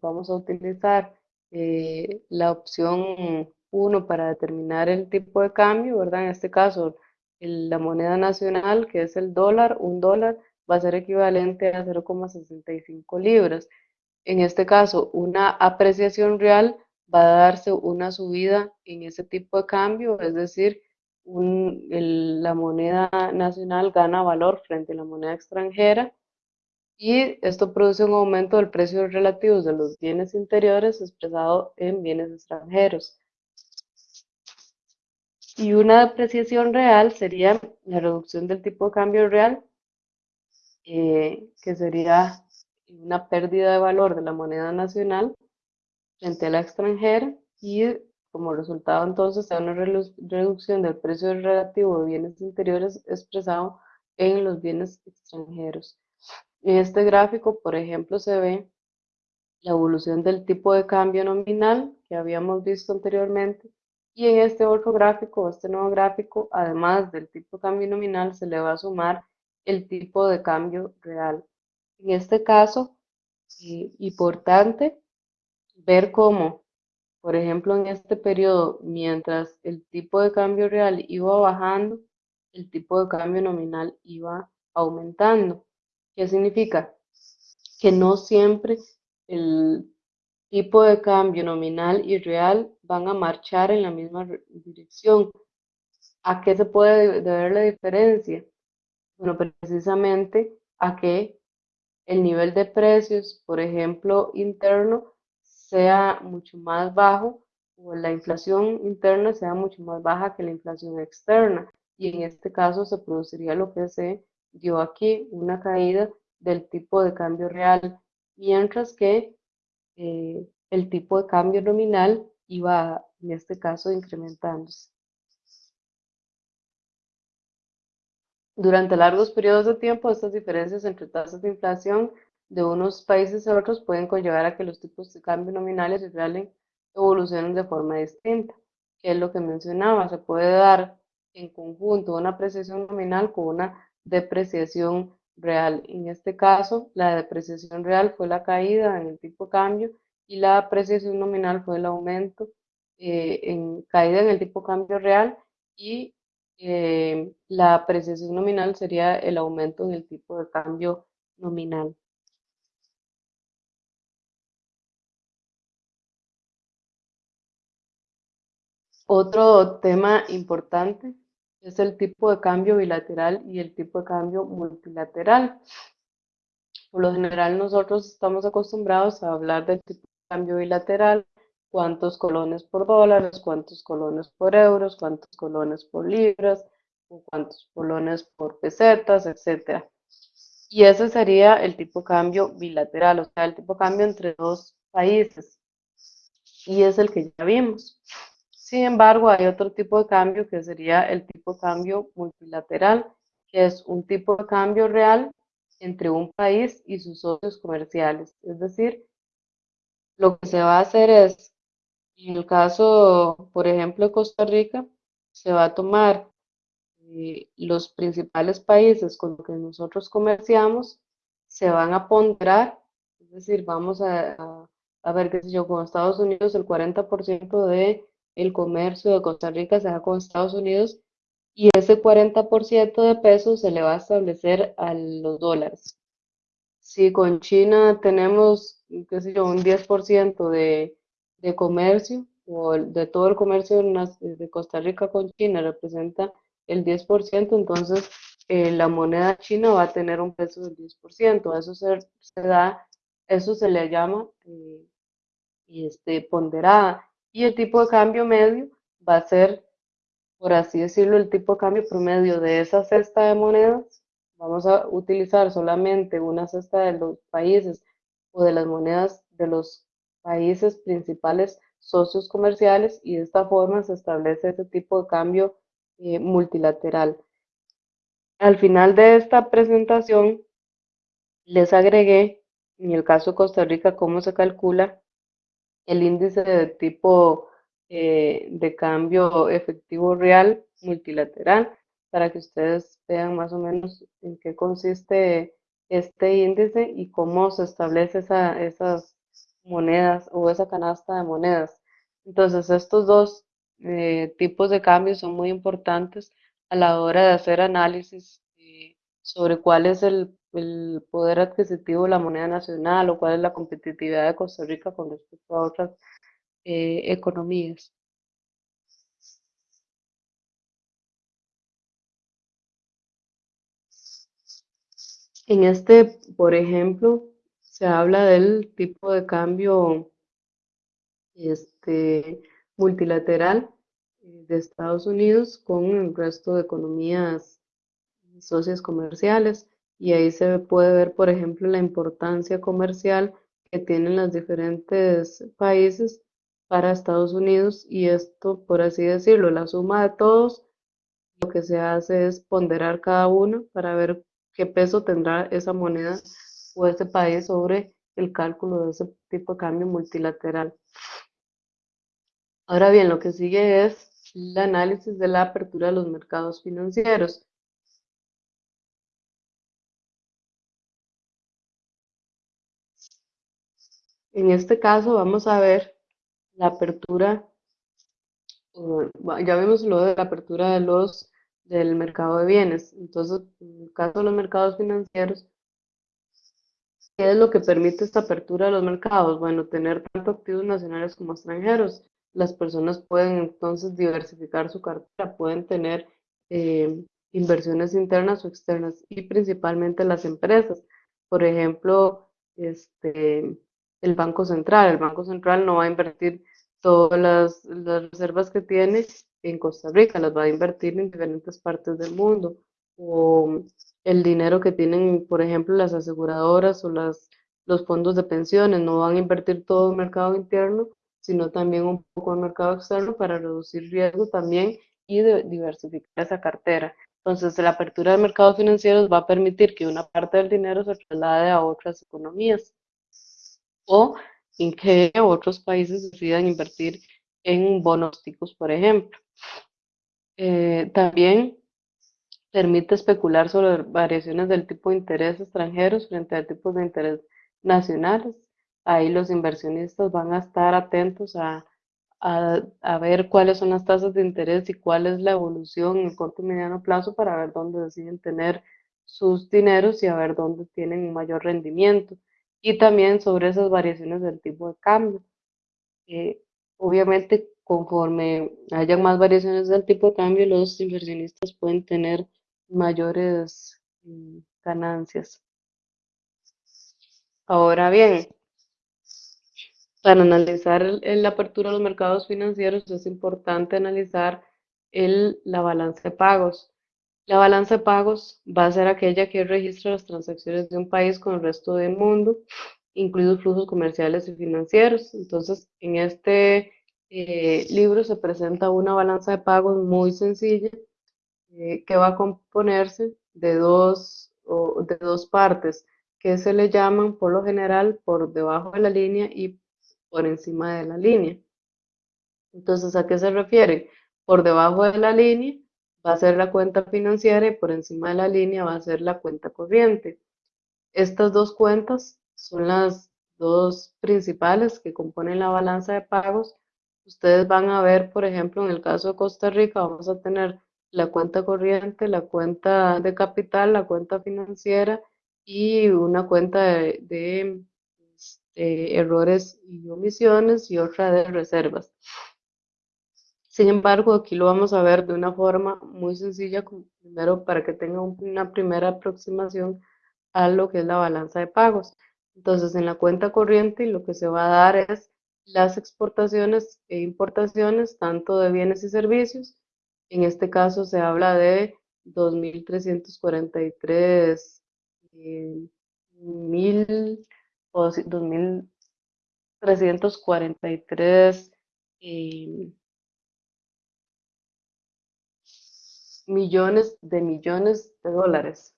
vamos a utilizar eh, la opción 1 para determinar el tipo de cambio, ¿verdad? En este caso, la moneda nacional, que es el dólar, un dólar va a ser equivalente a 0,65 libras. En este caso, una apreciación real va a darse una subida en ese tipo de cambio, es decir, la moneda nacional gana valor frente a la moneda extranjera y esto produce un aumento del precio relativo de los bienes interiores expresado en bienes extranjeros. Y una depreciación real sería la reducción del tipo de cambio real, eh, que sería una pérdida de valor de la moneda nacional frente a la extranjera y como resultado entonces se da una reducción del precio relativo de bienes interiores expresado en los bienes extranjeros. En este gráfico, por ejemplo, se ve la evolución del tipo de cambio nominal que habíamos visto anteriormente y en este otro gráfico, este nuevo gráfico, además del tipo de cambio nominal, se le va a sumar el tipo de cambio real. En este caso, eh, importante ver cómo, por ejemplo, en este periodo, mientras el tipo de cambio real iba bajando, el tipo de cambio nominal iba aumentando. ¿Qué significa? Que no siempre el tipo de cambio nominal y real van a marchar en la misma dirección. ¿A qué se puede deber la diferencia? Bueno, precisamente a que el nivel de precios, por ejemplo, interno, sea mucho más bajo o la inflación interna sea mucho más baja que la inflación externa. Y en este caso se produciría lo que se dio aquí, una caída del tipo de cambio real, mientras que eh, el tipo de cambio nominal iba, en este caso, incrementándose. Durante largos periodos de tiempo, estas diferencias entre tasas de inflación de unos países a otros pueden conllevar a que los tipos de cambio nominales y reales evolucionen de forma distinta, que es lo que mencionaba. Se puede dar en conjunto una apreciación nominal con una depreciación real. En este caso, la depreciación real fue la caída en el tipo de cambio y la apreciación nominal fue el aumento eh, en caída en el tipo de cambio real y eh, la apreciación nominal sería el aumento en el tipo de cambio nominal. Otro tema importante es el tipo de cambio bilateral y el tipo de cambio multilateral. Por lo general nosotros estamos acostumbrados a hablar del tipo de cambio bilateral, cuántos colones por dólares, cuántos colones por euros, cuántos colones por libras, o cuántos colones por pesetas, etc. Y ese sería el tipo de cambio bilateral, o sea, el tipo de cambio entre dos países. Y es el que ya vimos. Sin embargo, hay otro tipo de cambio que sería el tipo de cambio multilateral, que es un tipo de cambio real entre un país y sus socios comerciales. Es decir, lo que se va a hacer es, en el caso, por ejemplo, de Costa Rica, se va a tomar eh, los principales países con los que nosotros comerciamos, se van a ponderar, es decir, vamos a, a, ver, qué sé yo, con Estados Unidos el 40% de el comercio de Costa Rica se da con Estados Unidos y ese 40% de peso se le va a establecer a los dólares. Si con China tenemos, qué sé yo, un 10% de, de comercio, o de todo el comercio de Costa Rica con China representa el 10%, entonces eh, la moneda china va a tener un peso del 10%. Eso se, eso se le llama eh, este, ponderada y el tipo de cambio medio va a ser, por así decirlo, el tipo de cambio promedio de esa cesta de monedas. Vamos a utilizar solamente una cesta de los países o de las monedas de los países principales socios comerciales y de esta forma se establece ese tipo de cambio eh, multilateral. Al final de esta presentación les agregué, en el caso de Costa Rica, cómo se calcula el índice de tipo eh, de cambio efectivo real multilateral para que ustedes vean más o menos en qué consiste este índice y cómo se establece esa, esas monedas o esa canasta de monedas. Entonces, estos dos eh, tipos de cambios son muy importantes a la hora de hacer análisis eh, sobre cuál es el el poder adquisitivo de la moneda nacional o cuál es la competitividad de Costa Rica con respecto a otras eh, economías. En este, por ejemplo, se habla del tipo de cambio este, multilateral eh, de Estados Unidos con el resto de economías socias comerciales y ahí se puede ver, por ejemplo, la importancia comercial que tienen los diferentes países para Estados Unidos y esto, por así decirlo, la suma de todos, lo que se hace es ponderar cada uno para ver qué peso tendrá esa moneda o ese país sobre el cálculo de ese tipo de cambio multilateral. Ahora bien, lo que sigue es el análisis de la apertura de los mercados financieros. En este caso vamos a ver la apertura, ya vimos lo de la apertura de los, del mercado de bienes. Entonces, en el caso de los mercados financieros, ¿qué es lo que permite esta apertura de los mercados? Bueno, tener tanto activos nacionales como extranjeros. Las personas pueden entonces diversificar su cartera, pueden tener eh, inversiones internas o externas y principalmente las empresas. Por ejemplo, este, el Banco Central. El Banco Central no va a invertir todas las, reservas que tiene en Costa Rica, las va a invertir en diferentes partes del mundo. O el dinero que tienen, por ejemplo, las aseguradoras o las, los fondos de pensiones, no van a invertir todo en mercado interno, sino también un poco en mercado externo para reducir riesgo también y diversificar esa cartera. Entonces, la apertura de mercados financieros va a permitir que una parte del dinero se traslade a otras economías o en que otros países decidan invertir en bonos ticos, por ejemplo. Eh, también permite especular sobre variaciones del tipo de interés extranjeros frente a tipos de interés nacionales. Ahí los inversionistas van a estar atentos a, a, ver cuáles son las tasas de interés y cuál es la evolución en el corto y mediano plazo para ver dónde deciden tener sus dineros y a ver dónde tienen un mayor rendimiento. Y también sobre esas variaciones del tipo de cambio. Obviamente, conforme haya más variaciones del tipo de cambio, los inversionistas pueden tener mayores mm, ganancias. Ahora bien, para analizar la apertura de los mercados financieros es importante analizar el, la balanza de pagos. La balanza de pagos va a ser aquella que registra las transacciones de un país con el resto del mundo, incluidos flujos comerciales y financieros. Entonces, en este eh, libro se presenta una balanza de pagos muy sencilla eh, que va a componerse de dos, de dos partes que se le llaman por lo general por debajo de la línea y por encima de la línea. Entonces, ¿a qué se refiere? Por debajo de la línea va a ser la cuenta financiera y por encima de la línea va a ser la cuenta corriente. Estas dos cuentas son las dos principales que componen la balanza de pagos. Ustedes van a ver, por ejemplo, en el caso de Costa Rica, vamos a tener la cuenta corriente, la cuenta de capital, la cuenta financiera y una cuenta de, este, errores y omisiones y otra de reservas. Sin embargo, aquí lo vamos a ver de una forma muy sencilla, primero para que tengan una primera aproximación a lo que es la balanza de pagos. Entonces, en la cuenta corriente lo que se va a dar es las exportaciones e importaciones, tanto de bienes y servicios, en este caso se habla de 2.343 eh, mil o 2.343 eh, millones de millones de dólares.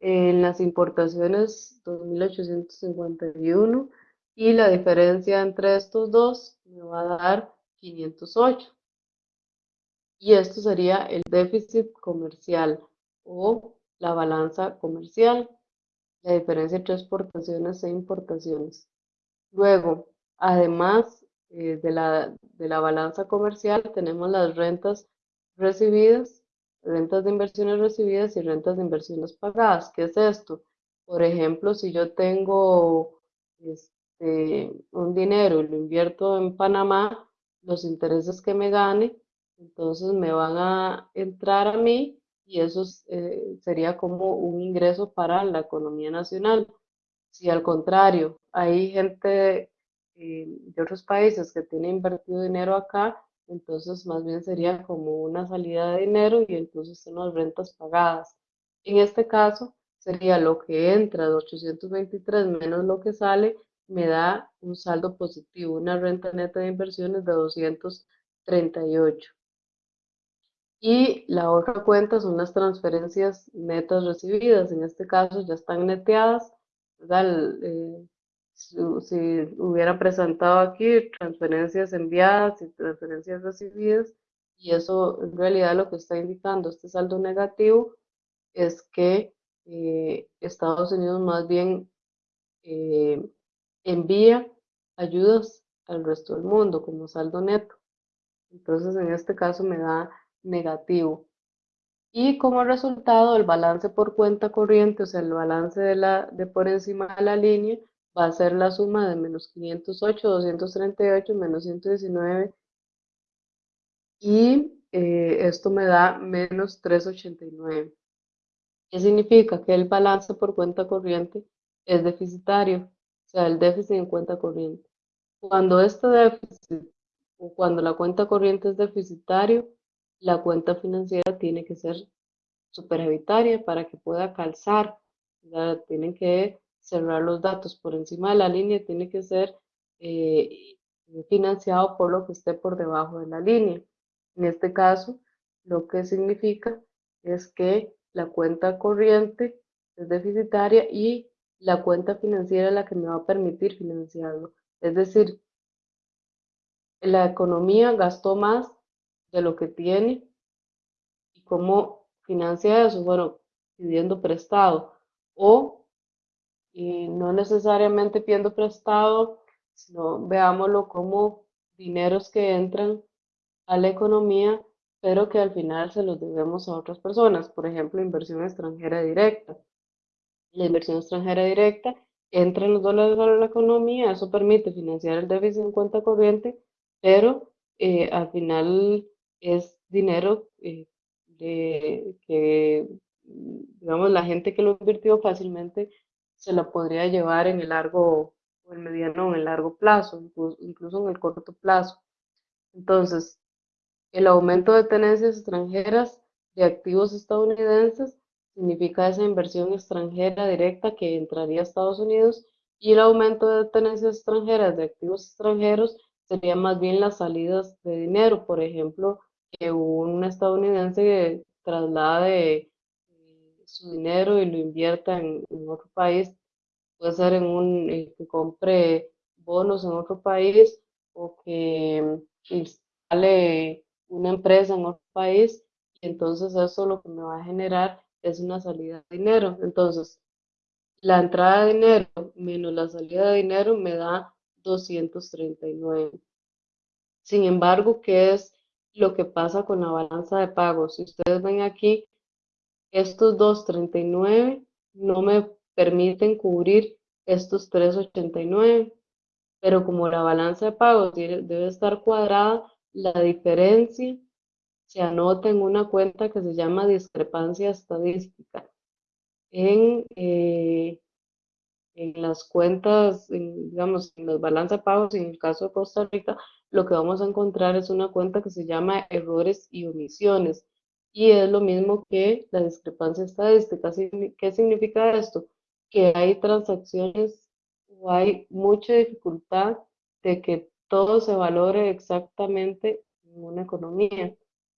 En las importaciones 2.851 y la diferencia entre estos dos me va a dar 508 y esto sería el déficit comercial o la balanza comercial, la diferencia entre exportaciones e importaciones. Luego, además eh, de, la, de la balanza comercial, tenemos las rentas recibidas, rentas de inversiones recibidas y rentas de inversiones pagadas. ¿Qué es esto? Por ejemplo, si yo tengo este, un dinero y lo invierto en Panamá, los intereses que me gane entonces me van a entrar a mí y eso eh, sería como un ingreso para la economía nacional. Si al contrario hay gente eh, de otros países que tiene invertido dinero acá, entonces más bien sería como una salida de dinero y entonces son las rentas pagadas. En este caso sería lo que entra de 823 menos lo que sale, me da un saldo positivo, una renta neta de inversiones de 238. Y la otra cuenta son las transferencias netas recibidas. En este caso ya están neteadas. Eh, si, hubiera presentado aquí transferencias enviadas y transferencias recibidas, y eso en realidad lo que está indicando este saldo negativo es que eh, Estados Unidos más bien eh, envía ayudas al resto del mundo como saldo neto. Entonces en este caso me da negativo. Y como resultado, el balance por cuenta corriente, o sea, el balance de, la, de por encima de la línea, va a ser la suma de menos 508, 238, menos 119. Y eh, esto me da menos 389. ¿Qué significa? Que el balance por cuenta corriente es deficitario, o sea, el déficit en cuenta corriente. Cuando este déficit o cuando la cuenta corriente es deficitario, la cuenta financiera tiene que ser superavitaria para que pueda calzar. Tienen que cerrar los datos por encima de la línea, tiene que ser eh, financiado por lo que esté por debajo de la línea. En este caso, lo que significa es que la cuenta corriente es deficitaria y la cuenta financiera es la que me va a permitir financiarlo. Es decir, la economía gastó más de lo que tiene y cómo financia eso, bueno, pidiendo prestado o y no necesariamente pidiendo prestado, sino veámoslo como dineros que entran a la economía, pero que al final se los debemos a otras personas, por ejemplo, inversión extranjera directa. La inversión extranjera directa entra en los dólares a la economía, eso permite financiar el déficit en cuenta corriente, pero eh, al final es dinero eh, de, que, digamos, la gente que lo invirtió fácilmente se la podría llevar en el largo o el mediano o en el largo plazo, incluso, en el corto plazo. Entonces, el aumento de tenencias extranjeras de activos estadounidenses significa esa inversión extranjera directa que entraría a Estados Unidos y el aumento de tenencias extranjeras de activos extranjeros sería más bien las salidas de dinero, por ejemplo, que un estadounidense traslade su dinero y lo invierta en, otro país, puede ser en un, que compre bonos en otro país o que instale una empresa en otro país y entonces eso lo que me va a generar es una salida de dinero. Entonces, la entrada de dinero menos la salida de dinero me da 239. Sin embargo, ¿qué es lo que pasa con la balanza de pagos? Si ustedes ven aquí, estos 239 no me permiten cubrir estos 389, pero como la balanza de pagos debe estar cuadrada, la diferencia se anota en una cuenta que se llama discrepancia estadística. En, eh, las cuentas, digamos, en los balanza de pagos, en el caso de Costa Rica, lo que vamos a encontrar es una cuenta que se llama errores y omisiones y es lo mismo que la discrepancia estadística. ¿Qué significa esto? Que hay transacciones o hay mucha dificultad de que todo se valore exactamente en una economía.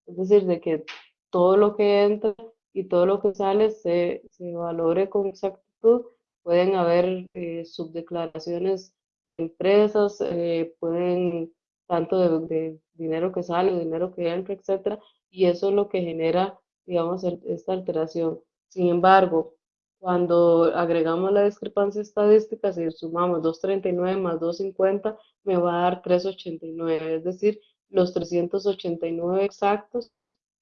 Es decir, de que todo lo que entra y todo lo que sale se, se valore con exactitud. Pueden haber eh, subdeclaraciones de empresas, eh, pueden tanto de, de, dinero que sale, dinero que entra, etcétera, y eso es lo que genera, digamos, esta alteración. Sin embargo, cuando agregamos la discrepancia estadística, si sumamos 239 más 250, me va a dar 389, es decir, los 389 exactos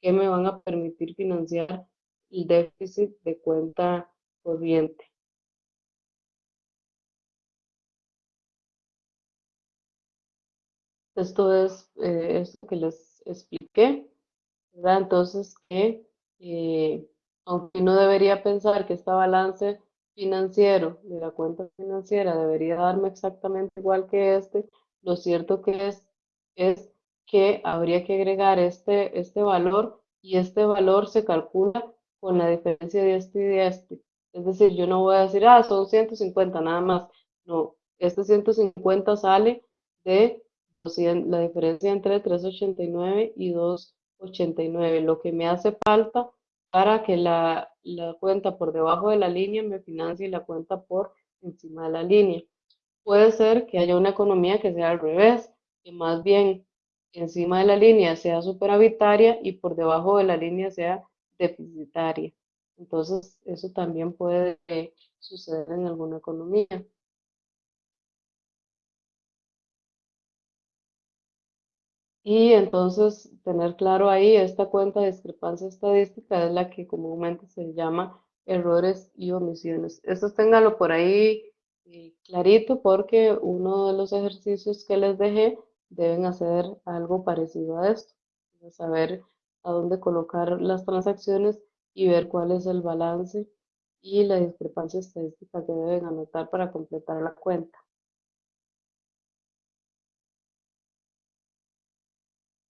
que me van a permitir financiar el déficit de cuenta corriente. Esto es eh, que les expliqué. Entonces, que eh, aunque uno debería pensar que este balance financiero de la cuenta financiera debería darme exactamente igual que este, lo cierto que es, es que habría que agregar este, este valor y este valor se calcula con la diferencia de este y de este. Es decir, yo no voy a decir, ah, son 150 nada más. No, este 150 sale de la diferencia entre 389 y 2 89, lo que me hace falta para que la, la cuenta por debajo de la línea me financie la cuenta por encima de la línea. Puede ser que haya una economía que sea al revés, que más bien encima de la línea sea superavitaria y por debajo de la línea sea deficitaria. Entonces, eso también puede suceder en alguna economía. Y entonces tener claro ahí esta cuenta de discrepancia estadística es la que comúnmente se llama errores y omisiones. Esto téngalo por ahí eh, clarito porque uno de los ejercicios que les dejé deben hacer algo parecido a esto. Saber a dónde colocar las transacciones y ver cuál es el balance y la discrepancia estadística que deben anotar para completar la cuenta.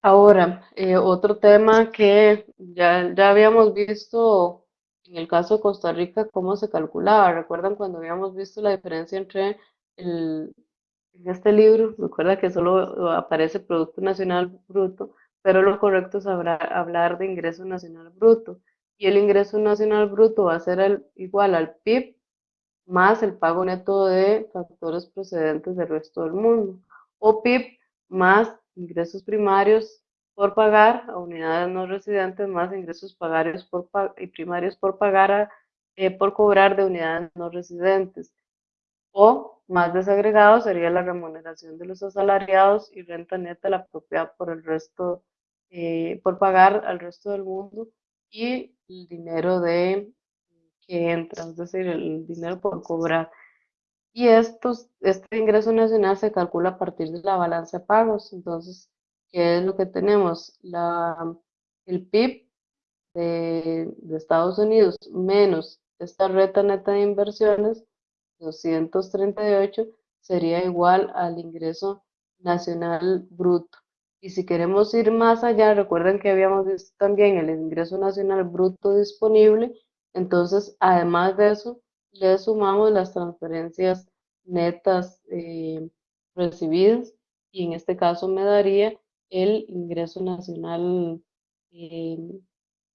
Ahora, eh, otro tema que ya, ya habíamos visto en el caso de Costa Rica, cómo se calculaba. ¿Recuerdan cuando habíamos visto la diferencia entre el, en este libro? Recuerda que solo aparece Producto Nacional Bruto, pero lo correcto es hablar, hablar de ingreso nacional bruto. y el ingreso nacional bruto va a ser el, igual al PIB más el pago neto de factores procedentes del resto del mundo, o PIB más ingresos primarios por pagar a unidades no residentes más ingresos pagarios por, y primarios por pagar eh, por cobrar de unidades no residentes. O más desagregado sería la remuneración de los asalariados y renta neta la propiedad por el resto, eh, por pagar al resto del mundo y el dinero de que entra, es decir, el dinero por cobrar. Y estos, este ingreso nacional se calcula a partir de la balanza de pagos. Entonces, ¿qué es lo que tenemos? La, el PIB de, de Estados Unidos menos esta renta neta de inversiones, 238, sería igual al ingreso nacional bruto. Y si queremos ir más allá, recuerden que habíamos visto también el ingreso nacional bruto disponible, entonces además de eso, le sumamos las transferencias netas eh, recibidas y en este caso me daría el ingreso nacional eh,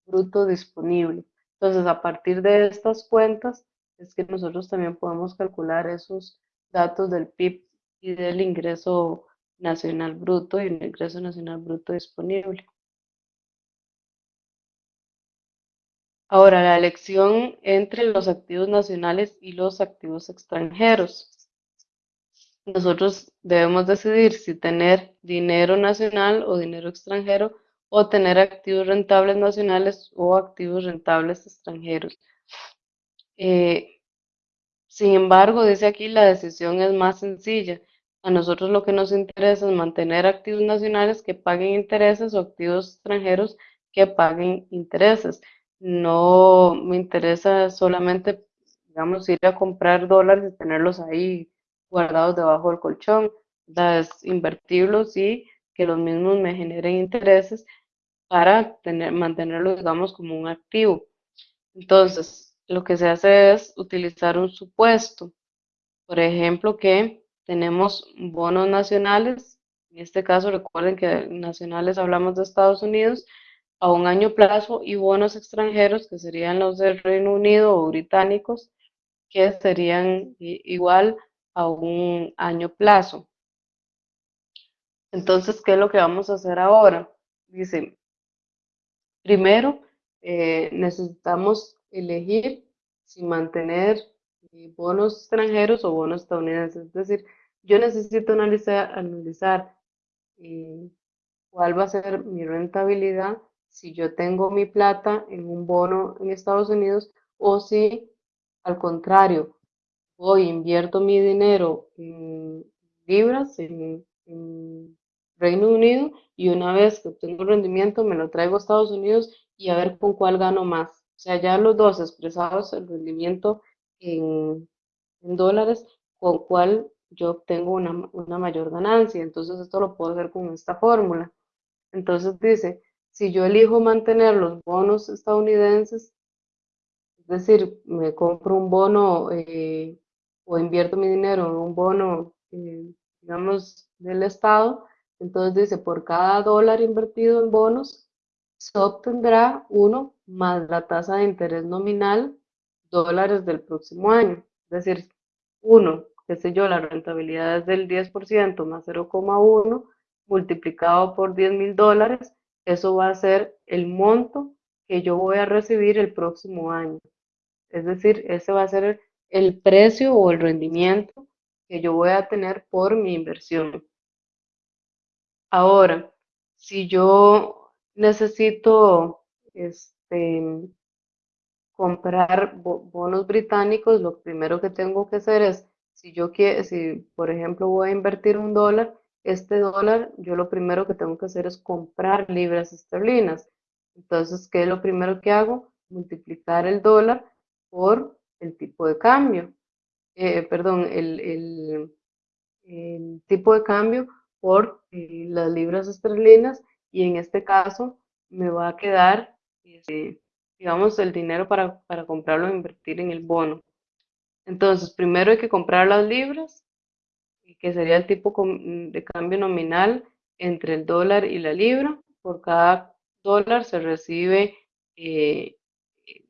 bruto disponible. Entonces, a partir de estas cuentas, es que nosotros también podemos calcular esos datos del PIB y del ingreso nacional bruto y el ingreso nacional bruto disponible. Ahora, la elección entre los activos nacionales y los activos extranjeros. Nosotros debemos decidir si tener dinero nacional o dinero extranjero o tener activos rentables nacionales o activos rentables extranjeros. Eh, sin embargo, dice aquí la decisión es más sencilla. A nosotros lo que nos interesa es mantener activos nacionales que paguen intereses o activos extranjeros que paguen intereses. No me interesa solamente, digamos, ir a comprar dólares y tenerlos ahí guardados debajo del colchón, es invertirlos y que los mismos me generen intereses para tener, mantenerlo, digamos, como un activo. Entonces, lo que se hace es utilizar un supuesto. Por ejemplo, que tenemos bonos nacionales, en este caso recuerden que nacionales hablamos de Estados Unidos, a un año plazo y bonos extranjeros que serían los del Reino Unido o británicos, que serían igual a un año plazo. Entonces, ¿qué es lo que vamos a hacer ahora? Dice, primero eh, necesitamos elegir si mantener eh, bonos extranjeros o bonos estadounidenses. Es decir, yo necesito analizar, eh, cuál va a ser mi rentabilidad si yo tengo mi plata en un bono en Estados Unidos o si al contrario voy, invierto mi dinero en libras, en, Reino Unido, y una vez que obtengo rendimiento me lo traigo a Estados Unidos y a ver con cuál gano más. O sea, ya los dos expresados el rendimiento en, dólares, con cuál yo obtengo una, una mayor ganancia. Entonces esto lo puedo hacer con esta fórmula. Entonces dice, si yo elijo mantener los bonos estadounidenses, es decir, me compro un bono eh, o invierto mi dinero en un bono, eh, digamos, del Estado, entonces dice, por cada dólar invertido en bonos, se obtendrá uno más la tasa de interés nominal dólares del próximo año. Es decir, uno, qué sé yo, la rentabilidad es del 10% más 0,1 multiplicado por 10 mil dólares, eso va a ser el monto que yo voy a recibir el próximo año. Es decir, ese va a ser el precio o el rendimiento que yo voy a tener por mi inversión. Ahora, si yo necesito este, comprar bonos británicos, lo primero que tengo que hacer es, si yo quiero, si por ejemplo voy a invertir un dólar, este dólar, yo lo primero que tengo que hacer es comprar libras esterlinas. Entonces, ¿qué es lo primero que hago? Multiplicar el dólar por el tipo de cambio, eh, perdón, el, tipo de cambio por eh, las libras esterlinas y en este caso me va a quedar, este, digamos, el dinero para, para comprarlo e invertir en el bono. Entonces, primero hay que comprar las libras, que sería el tipo de cambio nominal entre el dólar y la libra. Por cada dólar se recibe eh,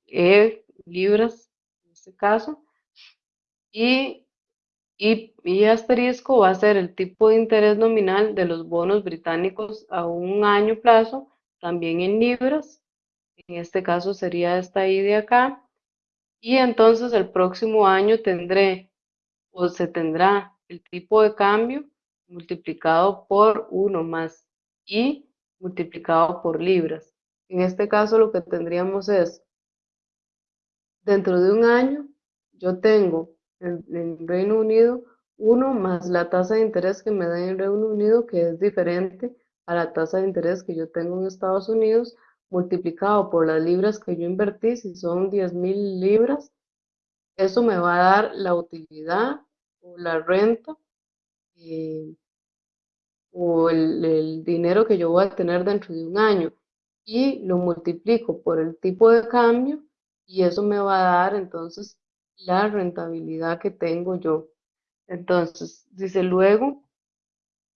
E libras en este caso, y, y, y asterisco va a ser el tipo de interés nominal de los bonos británicos a un año plazo, también en libras, en este caso sería esta I de acá, y entonces el próximo año tendré o se tendrá el tipo de cambio multiplicado por 1 más I multiplicado por libras. En este caso lo que tendríamos es, dentro de un año, yo tengo en, en Reino Unido 1 más la tasa de interés que me da en Reino Unido, que es diferente a la tasa de interés que yo tengo en Estados Unidos, multiplicado por las libras que yo invertí, si son 10 mil libras, eso me va a dar la utilidad o la renta eh, o el, el dinero que yo voy a tener dentro de un año y lo multiplico por el tipo de cambio y eso me va a dar entonces la rentabilidad que tengo yo. Entonces, dice luego,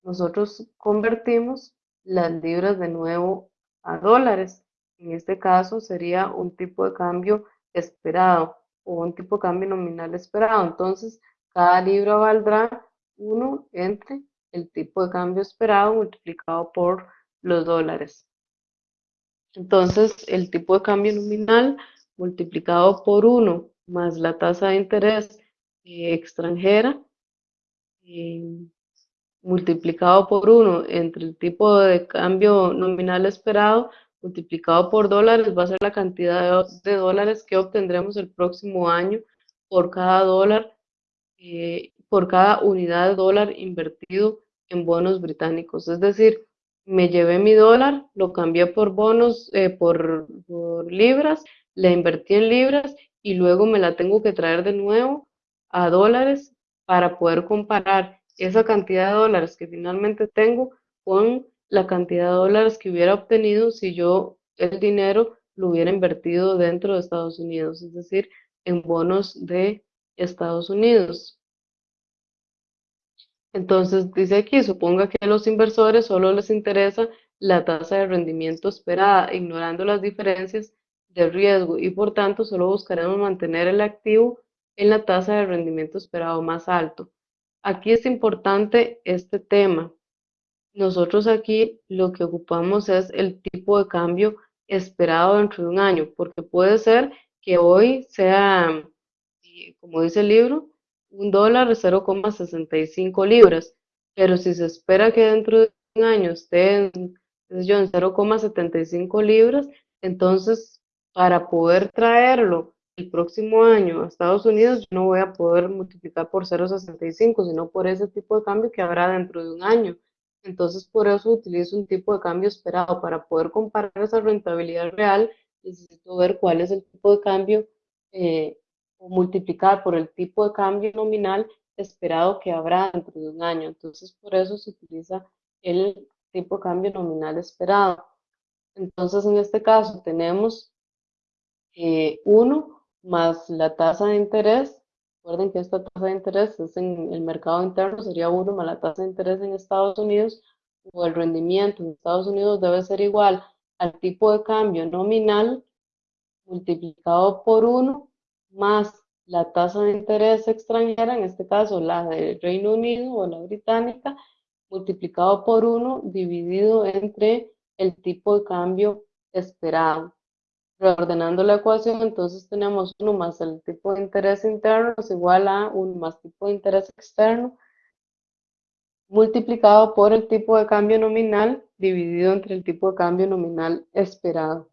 nosotros convertimos las libras de nuevo a dólares. En este caso sería un tipo de cambio esperado o un tipo de cambio nominal esperado. Entonces, cada libra valdrá 1 entre el tipo de cambio esperado multiplicado por los dólares. Entonces, el tipo de cambio nominal multiplicado por 1 más la tasa de interés eh, extranjera eh, multiplicado por 1 entre el tipo de cambio nominal esperado multiplicado por dólares va a ser la cantidad de, de dólares que obtendremos el próximo año por cada dólar, eh, por cada unidad de dólar invertido en bonos británicos. Es decir, me llevé mi dólar, lo cambié por bonos, eh, por, por libras, la invertí en libras y luego me la tengo que traer de nuevo a dólares para poder comparar esa cantidad de dólares que finalmente tengo con la cantidad de dólares que hubiera obtenido si yo el dinero lo hubiera invertido dentro de Estados Unidos, es decir, en bonos de Estados Unidos. Entonces dice aquí, suponga que a los inversores solo les interesa la tasa de rendimiento esperada, ignorando las diferencias de riesgo y por tanto solo buscaremos mantener el activo en la tasa de rendimiento esperado más alto. Aquí es importante este tema. Nosotros aquí lo que ocupamos es el tipo de cambio esperado dentro de un año, porque puede ser que hoy sea, como dice el libro, un dólar 0,65 libras, pero si se espera que dentro de un año esté en, yo, en 0,75 libras, entonces para poder traerlo el próximo año a Estados Unidos, yo no voy a poder multiplicar por 0,65, sino por ese tipo de cambio que habrá dentro de un año. Entonces, por eso utilizo un tipo de cambio esperado. Para poder comparar esa rentabilidad real, necesito ver cuál es el tipo de cambio eh, o multiplicar por el tipo de cambio nominal esperado que habrá dentro de un año. Entonces, por eso se utiliza el tipo de cambio nominal esperado. Entonces, en este caso tenemos 1 eh, más la tasa de interés. Recuerden que esta tasa de interés es en el mercado interno, sería 1 más la tasa de interés en Estados Unidos, o el rendimiento en Estados Unidos debe ser igual al tipo de cambio nominal multiplicado por 1 más la tasa de interés extranjera, en este caso la del Reino Unido o la británica, multiplicado por 1 dividido entre el tipo de cambio esperado. Reordenando la ecuación, entonces tenemos 1 más el tipo de interés interno es igual a 1 más tipo de interés externo multiplicado por el tipo de cambio nominal dividido entre el tipo de cambio nominal esperado.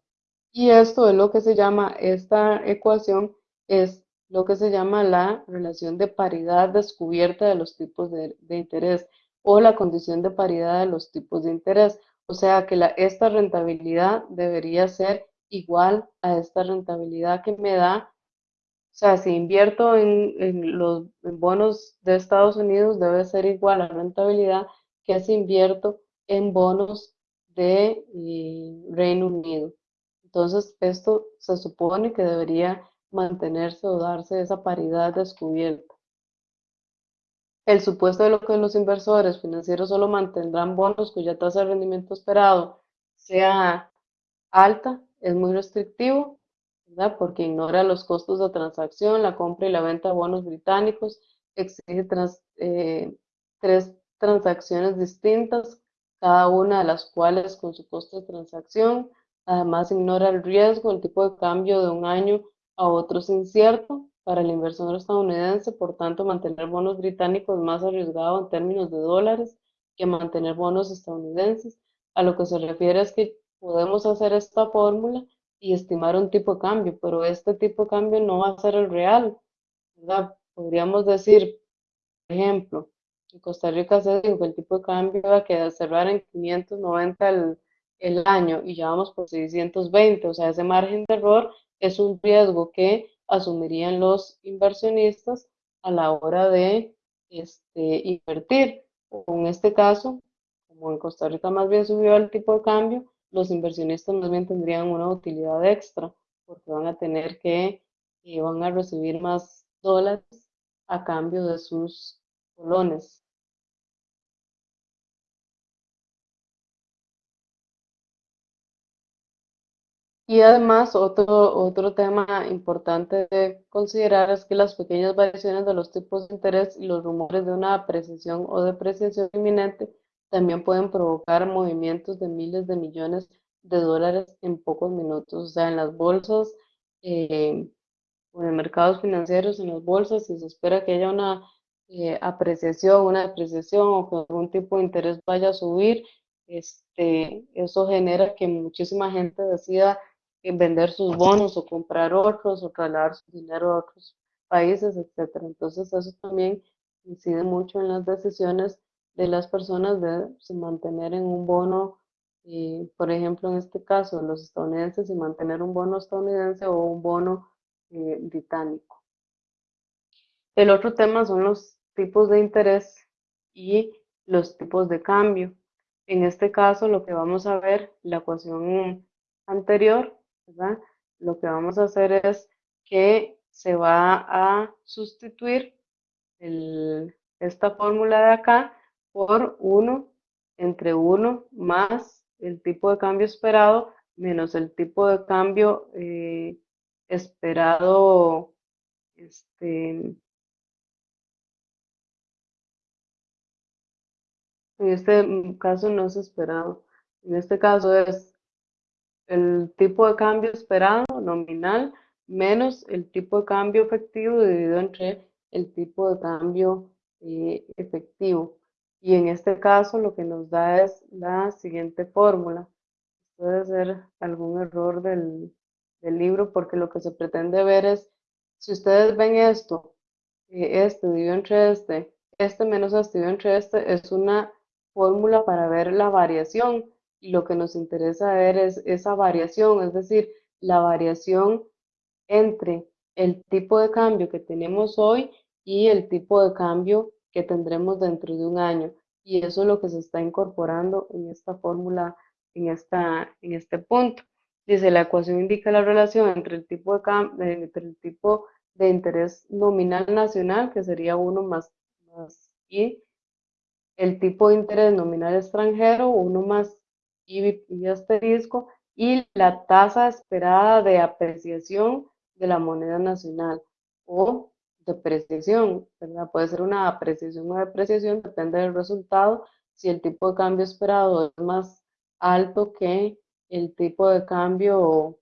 Y esto es lo que se llama, esta ecuación es lo que se llama la relación de paridad descubierta de los tipos de, interés o la condición de paridad de los tipos de interés. O sea que la, esta rentabilidad debería ser igual a esta rentabilidad que me da. O sea, si invierto en, los bonos de Estados Unidos, debe ser igual a la rentabilidad que si invierto en bonos de eh, Reino Unido. Entonces, esto se supone que debería mantenerse o darse esa paridad descubierta. El supuesto de lo que los inversores financieros solo mantendrán bonos cuya tasa de rendimiento esperado sea alta es muy restrictivo ¿verdad? Porque ignora los costos de transacción, la compra y la venta de bonos británicos, exige eh, tres transacciones distintas, cada una de las cuales con su costo de transacción. Además, ignora el riesgo, el tipo de cambio de un año a otro es incierto para el inversor estadounidense, por tanto, mantener bonos británicos más arriesgado en términos de dólares que mantener bonos estadounidenses. A lo que se refiere es que podemos hacer esta fórmula y estimar un tipo de cambio, pero este tipo de cambio no va a ser el real, ¿verdad? Podríamos decir, por ejemplo, en Costa Rica se dijo que el tipo de cambio va a quedar cerrar en 590 el, el año y ya vamos por 620, o sea, ese margen de error es un riesgo que asumirían los inversionistas a la hora de este, invertir. En este caso, como en Costa Rica más bien subió el tipo de cambio, los inversionistas más bien tendrían una utilidad extra porque van a tener que, y van a recibir más dólares a cambio de sus colones. Y además, otro, otro tema importante de considerar es que las pequeñas variaciones de los tipos de interés y los rumores de una apreciación o depreciación inminente también pueden provocar movimientos de miles de millones de dólares en pocos minutos. O sea, en las bolsas eh, o en mercados financieros, en las bolsas, si se espera que haya una eh, apreciación, una depreciación o que algún tipo de interés vaya a subir, este, eso genera que muchísima gente decida vender sus bonos o comprar otros o trasladar su dinero a otros países, etcétera. Entonces eso también incide mucho en las decisiones de las personas de mantener en un bono, eh, por ejemplo, en este caso, los estadounidenses, y mantener un bono estadounidense o un bono eh, británico. El otro tema son los tipos de interés y los tipos de cambio. En este caso, lo que vamos a ver, la ecuación anterior, lo que vamos a hacer es que se va a sustituir esta fórmula de acá por 1 entre 1 más el tipo de cambio esperado menos el tipo de cambio eh, esperado este, en este caso no es esperado en este caso es el tipo de cambio esperado nominal menos el tipo de cambio efectivo dividido entre el tipo de cambio eh, efectivo. Y en este caso lo que nos da es la siguiente fórmula. Puede ser algún error del, libro porque lo que se pretende ver es, si ustedes ven esto, eh, este dividido entre este, este menos este dividido entre este, es una fórmula para ver la variación lo que nos interesa ver es esa variación, es decir, la variación entre el tipo de cambio que tenemos hoy y el tipo de cambio que tendremos dentro de un año. Y eso es lo que se está incorporando en esta fórmula, en, esta, en este punto. Dice, la ecuación indica la relación entre el tipo de, cambio, entre el tipo de interés nominal nacional, que sería 1 más, más y el tipo de interés nominal extranjero, 1 más y, asterisco, y la tasa esperada de apreciación de la moneda nacional o depreciación, ¿verdad? Puede ser una apreciación o depreciación, depende del resultado. Si el tipo de cambio esperado es más alto que el tipo de cambio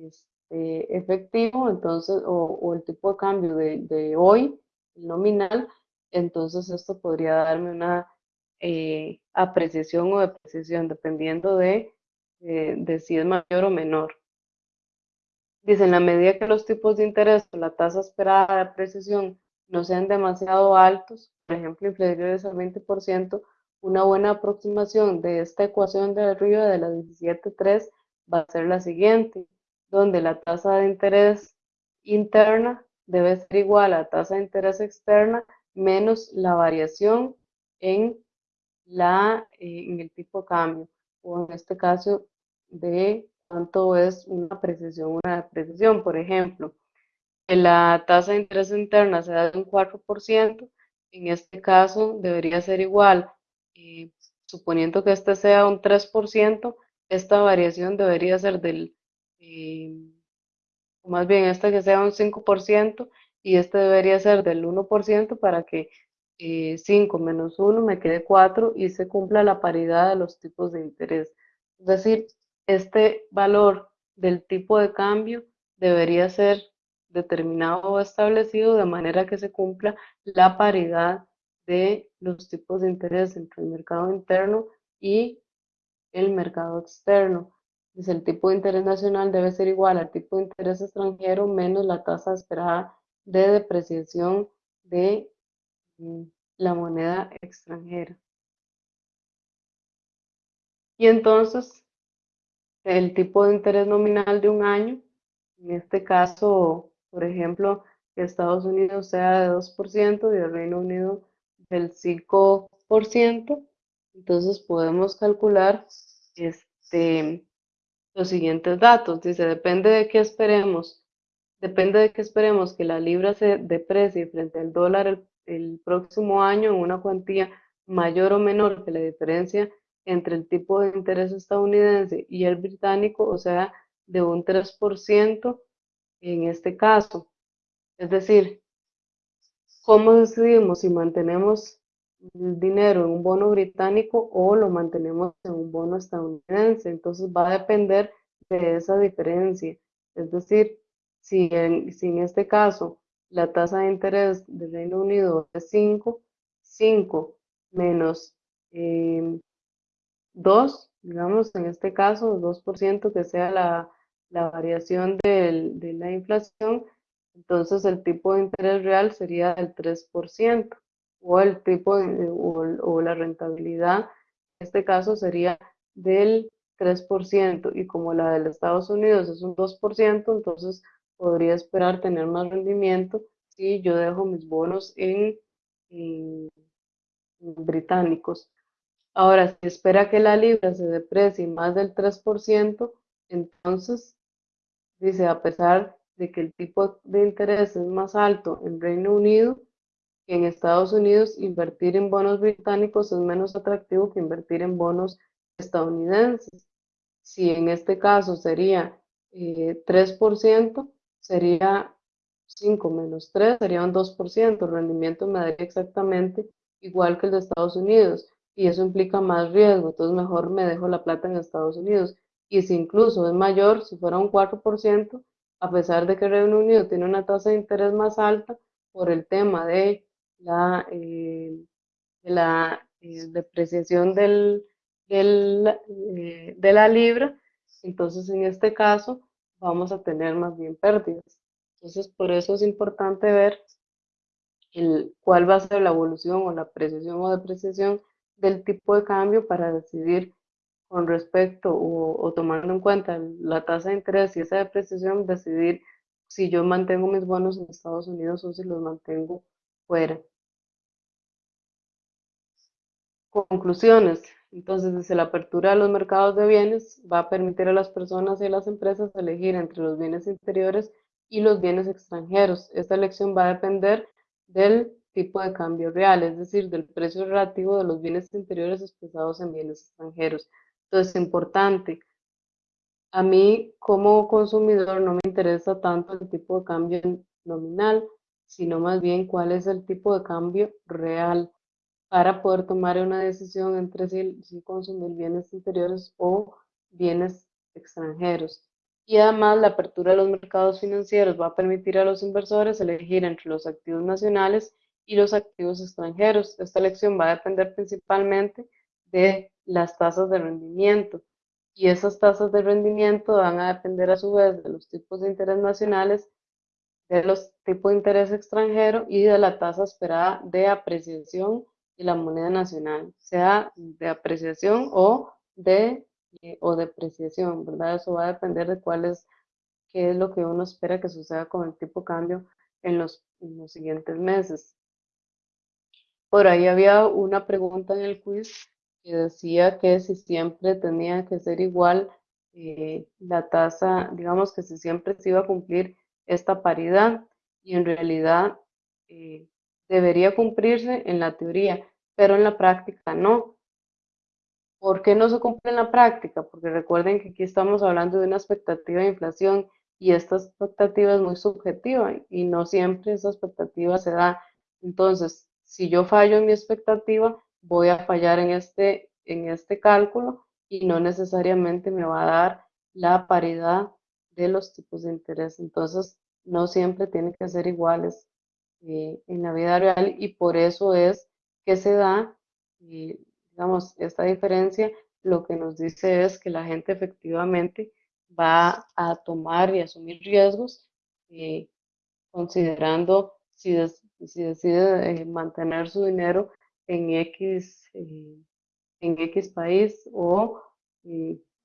este, efectivo, entonces, o, el tipo de cambio de, hoy, nominal, entonces esto podría darme una eh, apreciación o depreciación, dependiendo de, eh, de si es mayor o menor. Dice, en la medida que los tipos de interés o la tasa esperada de apreciación no sean demasiado altos, por ejemplo, inferiores al 20%, una buena aproximación de esta ecuación de arriba de la 17.3 va a ser la siguiente, donde la tasa de interés interna debe ser igual a la tasa de interés externa menos la variación en la, eh, en el tipo de cambio, o en este caso de cuánto es una apreciación, una depreciación. Por ejemplo, la tasa de interés interna sea de un 4%, en este caso debería ser igual, eh, suponiendo que este sea un 3%, esta variación debería ser del, eh, más bien este que sea un 5% y este debería ser del 1% para que 5 eh, menos 1 me quede 4 y se cumpla la paridad de los tipos de interés. Es decir, este valor del tipo de cambio debería ser determinado o establecido de manera que se cumpla la paridad de los tipos de interés entre el mercado interno y el mercado externo. Pues el tipo de interés nacional debe ser igual al tipo de interés extranjero menos la tasa esperada de depreciación de la moneda extranjera. Y entonces, el tipo de interés nominal de un año, en este caso, por ejemplo, que Estados Unidos sea de 2% y el Reino Unido del 5%, entonces podemos calcular este, los siguientes datos. Dice, depende de qué esperemos, depende de qué esperemos que la libra se deprecie frente al dólar el, el próximo año en una cuantía mayor o menor que la diferencia entre el tipo de interés estadounidense y el británico, o sea, de un 3% en este caso. Es decir, ¿cómo decidimos si mantenemos el dinero en un bono británico o lo mantenemos en un bono estadounidense. Entonces va a depender de esa diferencia. Es decir, si en, si en este caso la tasa de interés del Reino Unido es 5, 5 menos 2, em, digamos en este caso 2% que sea la, la variación del, de la inflación, entonces el tipo de interés real sería del 3% o el tipo de, o, la rentabilidad, en este caso sería del 3%, y como la de Estados Unidos es un 2%, entonces podría esperar tener más rendimiento si yo dejo mis bonos en, británicos. Ahora, si espera que la libra se deprecie más del 3%, entonces, dice, a pesar de que el tipo de interés es más alto en Reino Unido, en Estados Unidos invertir en bonos británicos es menos atractivo que invertir en bonos estadounidenses. Si en este caso sería 3%, eh, sería 5 menos 3, sería un 2%. El rendimiento me daría exactamente igual que el de Estados Unidos y eso implica más riesgo, entonces mejor me dejo la plata en Estados Unidos. Y si incluso es mayor, si fuera un 4%, a pesar de que el Reino Unido tiene una tasa de interés más alta por el tema de la, eh, la eh, depreciación del, eh, de la libra, entonces en este caso vamos a tener más bien pérdidas. Entonces por eso es importante ver el, cuál va a ser la evolución o la apreciación o depreciación del tipo de cambio para decidir con respecto o, o, tomando en cuenta la tasa de interés y esa depreciación, decidir si yo mantengo mis bonos en Estados Unidos o si los mantengo fuera. Conclusiones. Entonces, desde la apertura de los mercados de bienes va a permitir a las personas y a las empresas elegir entre los bienes interiores y los bienes extranjeros. Esta elección va a depender del tipo de cambio real, es decir, del precio relativo de los bienes interiores expresados en bienes extranjeros. Entonces, importante. A mí, como consumidor, no me interesa tanto el tipo de cambio nominal, sino más bien cuál es el tipo de cambio real para poder tomar una decisión entre si, consumir bienes interiores o bienes extranjeros. Y además la apertura de los mercados financieros va a permitir a los inversores elegir entre los activos nacionales y los activos extranjeros. Esta elección va a depender principalmente de las tasas de rendimiento. Y esas tasas de rendimiento van a depender a su vez de los tipos de interés nacionales, de los tipos de interés extranjero y de la tasa esperada de apreciación y la moneda nacional, sea de apreciación o de eh, o depreciación, ¿verdad? Eso va a depender de cuál es, qué es lo que uno espera que suceda con el tipo de cambio en los, en los siguientes meses. Por ahí había una pregunta en el quiz que decía que si siempre tenía que ser igual eh, la tasa, digamos que si siempre se iba a cumplir esta paridad y en realidad eh, debería cumplirse en la teoría, pero en la práctica no. ¿Por qué no se cumple en la práctica? Porque recuerden que aquí estamos hablando de una expectativa de inflación y esta expectativa es muy subjetiva y no siempre esa expectativa se da. Entonces, si yo fallo en mi expectativa, voy a fallar en este, en este cálculo y no necesariamente me va a dar la paridad de los tipos de interés. Entonces, no siempre tienen que ser iguales eh, en la vida real y por eso es que se da, eh, digamos, esta diferencia, lo que nos dice es que la gente efectivamente va a tomar y asumir riesgos eh, considerando si, decide mantener su dinero en X, en X país o,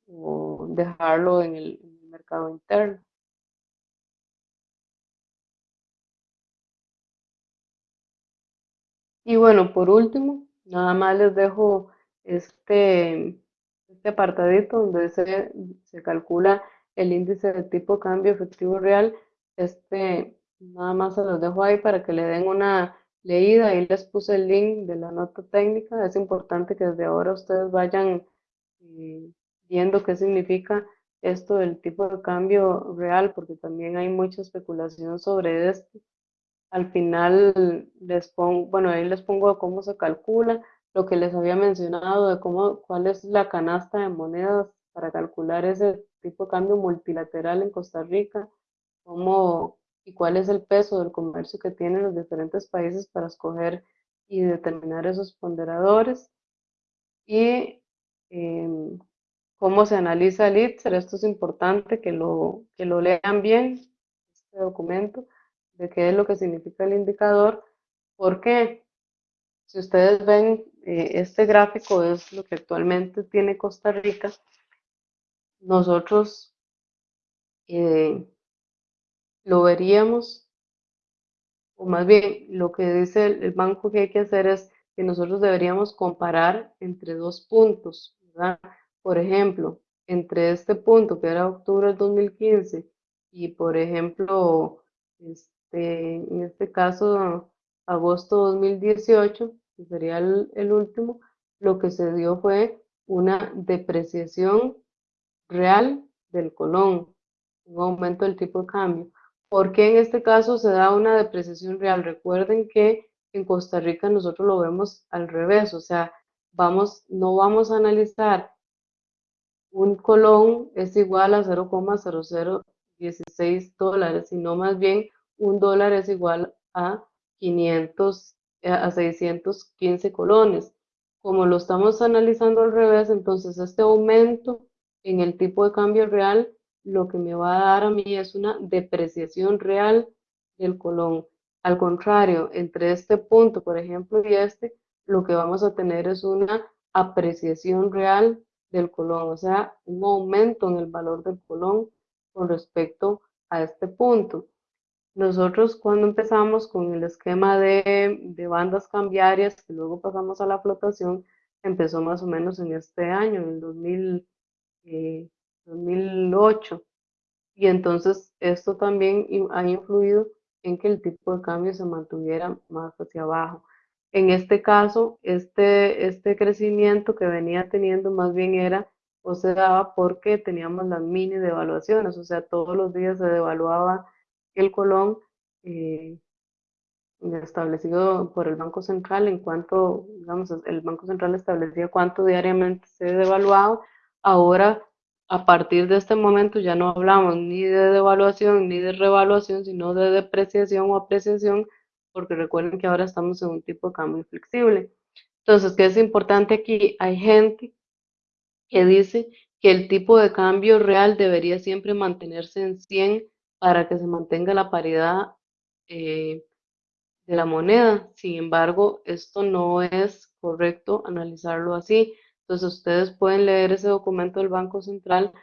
o dejarlo en el mercado interno. Y bueno, por último, nada más les dejo este, este apartadito donde se, se calcula el índice de tipo cambio efectivo real. Este, nada más se los dejo ahí para que le den una leída. Ahí les puse el link de la nota técnica. Es importante que desde ahora ustedes vayan eh, viendo qué significa esto del tipo de cambio real, porque también hay mucha especulación sobre esto. Al final les pongo, bueno, ahí les pongo cómo se calcula, lo que les había mencionado de cómo, cuál es la canasta de monedas para calcular ese tipo de cambio multilateral en Costa Rica, cómo y cuál es el peso del comercio que tienen los diferentes países para escoger y determinar esos ponderadores. Y em, cómo se analiza el ITSER, esto es importante que lo, que lo lean bien, este documento de qué es lo que significa el indicador, porque si ustedes ven, eh, este gráfico es lo que actualmente tiene Costa Rica. Nosotros eh, lo veríamos, o más bien lo que dice el, banco que hay que hacer es que nosotros deberíamos comparar entre dos puntos, Por ejemplo, entre este punto que era octubre del 2015 y por ejemplo, este, en este caso, agosto 2018, que sería el, último, lo que se dio fue una depreciación real del colón, un aumento del tipo de cambio. ¿Por qué en este caso se da una depreciación real? Recuerden que en Costa Rica nosotros lo vemos al revés, o sea, vamos, no vamos a analizar un colón es igual a 0,0016 dólares, sino más bien un dólar es igual a 500, eh, a 615 colones. Como lo estamos analizando al revés, entonces este aumento en el tipo de cambio real lo que me va a dar a mí es una depreciación real del colón. Al contrario, entre este punto, por ejemplo, y este, lo que vamos a tener es una apreciación real del colón, o sea, un aumento en el valor del colón con respecto a este punto. Nosotros cuando empezamos con el esquema de, bandas cambiarias, que luego pasamos a la flotación, empezó más o menos en este año, en el 2008. Eh, y entonces esto también ha influido en que el tipo de cambio se mantuviera más hacia abajo. En este caso, este, este crecimiento que venía teniendo más bien era o se daba porque teníamos las mini devaluaciones, o sea, todos los días se devaluaba el colón eh, establecido por el Banco Central en cuanto, digamos, el Banco Central establecía cuánto diariamente se devaluaba. Ahora, a partir de este momento ya no hablamos ni de devaluación ni de revaluación, sino de depreciación o apreciación, porque recuerden que ahora estamos en un tipo de cambio flexible. Entonces, ¿qué es importante aquí? Hay gente que dice que el tipo de cambio real debería siempre mantenerse en 100 para que se mantenga la paridad eh, de la moneda. Sin embargo, esto no es correcto analizarlo así. Entonces, ustedes pueden leer ese documento del Banco Central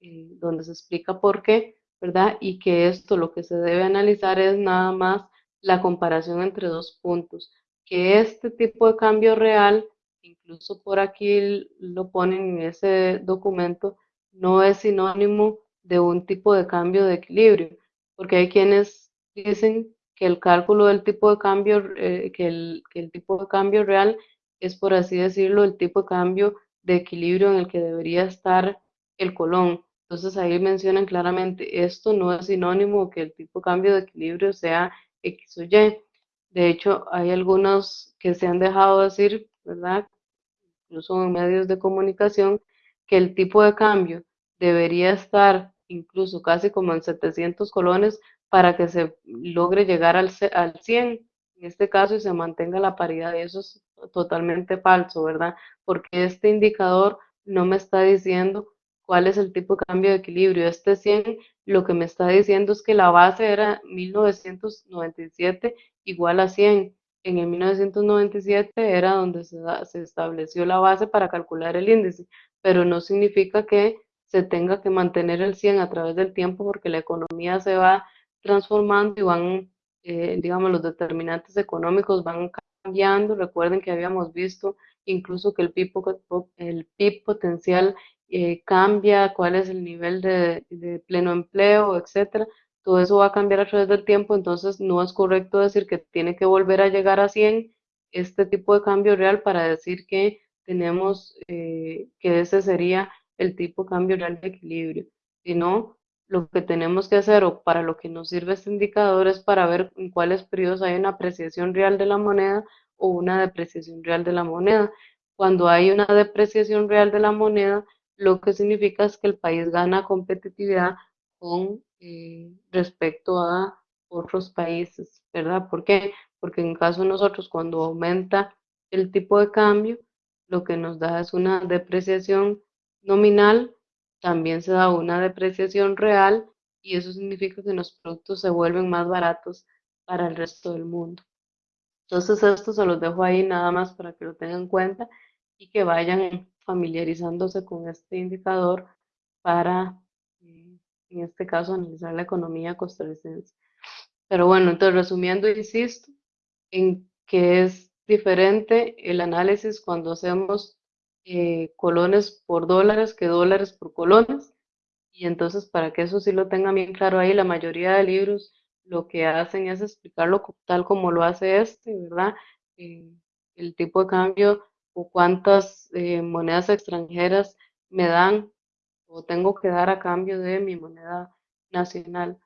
eh, donde se explica por qué, ¿verdad? Y que esto lo que se debe analizar es nada más la comparación entre dos puntos. Que este tipo de cambio real, incluso por aquí lo ponen en ese documento, no es sinónimo de un tipo de cambio de equilibrio, porque hay quienes dicen que el cálculo del tipo de cambio, eh, que, el, tipo de cambio real es, por así decirlo, el tipo de cambio de equilibrio en el que debería estar el colón. Entonces ahí mencionan claramente, esto no es sinónimo que el tipo de cambio de equilibrio sea X o Y. De hecho, hay algunos que se han dejado decir, ¿verdad? Incluso en medios de comunicación, que el tipo de cambio debería estar incluso casi como en 700 colones para que se logre llegar al, al 100 en este caso y se mantenga la paridad. Y eso es totalmente falso, ¿verdad? Porque este indicador no me está diciendo cuál es el tipo de cambio de equilibrio. Este 100 lo que me está diciendo es que la base era 1997 igual a 100. En el 1997 era donde se, se estableció la base para calcular el índice, pero no significa que se tenga que mantener el 100 a través del tiempo porque la economía se va transformando y van eh, digamos, los determinantes económicos van cambiando. Recuerden que habíamos visto incluso que el PIB, el PIB potencial eh, cambia, cuál es el nivel de, pleno empleo, etcétera. Todo eso va a cambiar a través del tiempo, entonces no es correcto decir que tiene que volver a llegar a 100 este tipo de cambio real para decir que tenemos, eh, que ese sería el tipo de cambio real de equilibrio, sino lo que tenemos que hacer o para lo que nos sirve este indicador es para ver en cuáles periodos hay una apreciación real de la moneda o una depreciación real de la moneda. Cuando hay una depreciación real de la moneda, lo que significa es que el país gana competitividad con eh, respecto a otros países, ¿verdad? ¿Por qué? Porque en caso de nosotros, cuando aumenta el tipo de cambio, lo que nos da es una depreciación nominal también se da una depreciación real y eso significa que los productos se vuelven más baratos para el resto del mundo. Entonces esto se los dejo ahí nada más para que lo tengan en cuenta y que vayan familiarizándose con este indicador para, eh, en este caso, analizar la economía costarricense. Pero bueno, entonces resumiendo, insisto en que es diferente el análisis cuando hacemos eh, colones por dólares que dólares por colones. Y entonces, para que eso sí lo tengan bien claro ahí, la mayoría de libros lo que hacen es explicarlo tal como lo hace este, ¿verdad? Eh, el tipo de cambio o cuántas eh, monedas extranjeras me dan o tengo que dar a cambio de mi moneda nacional.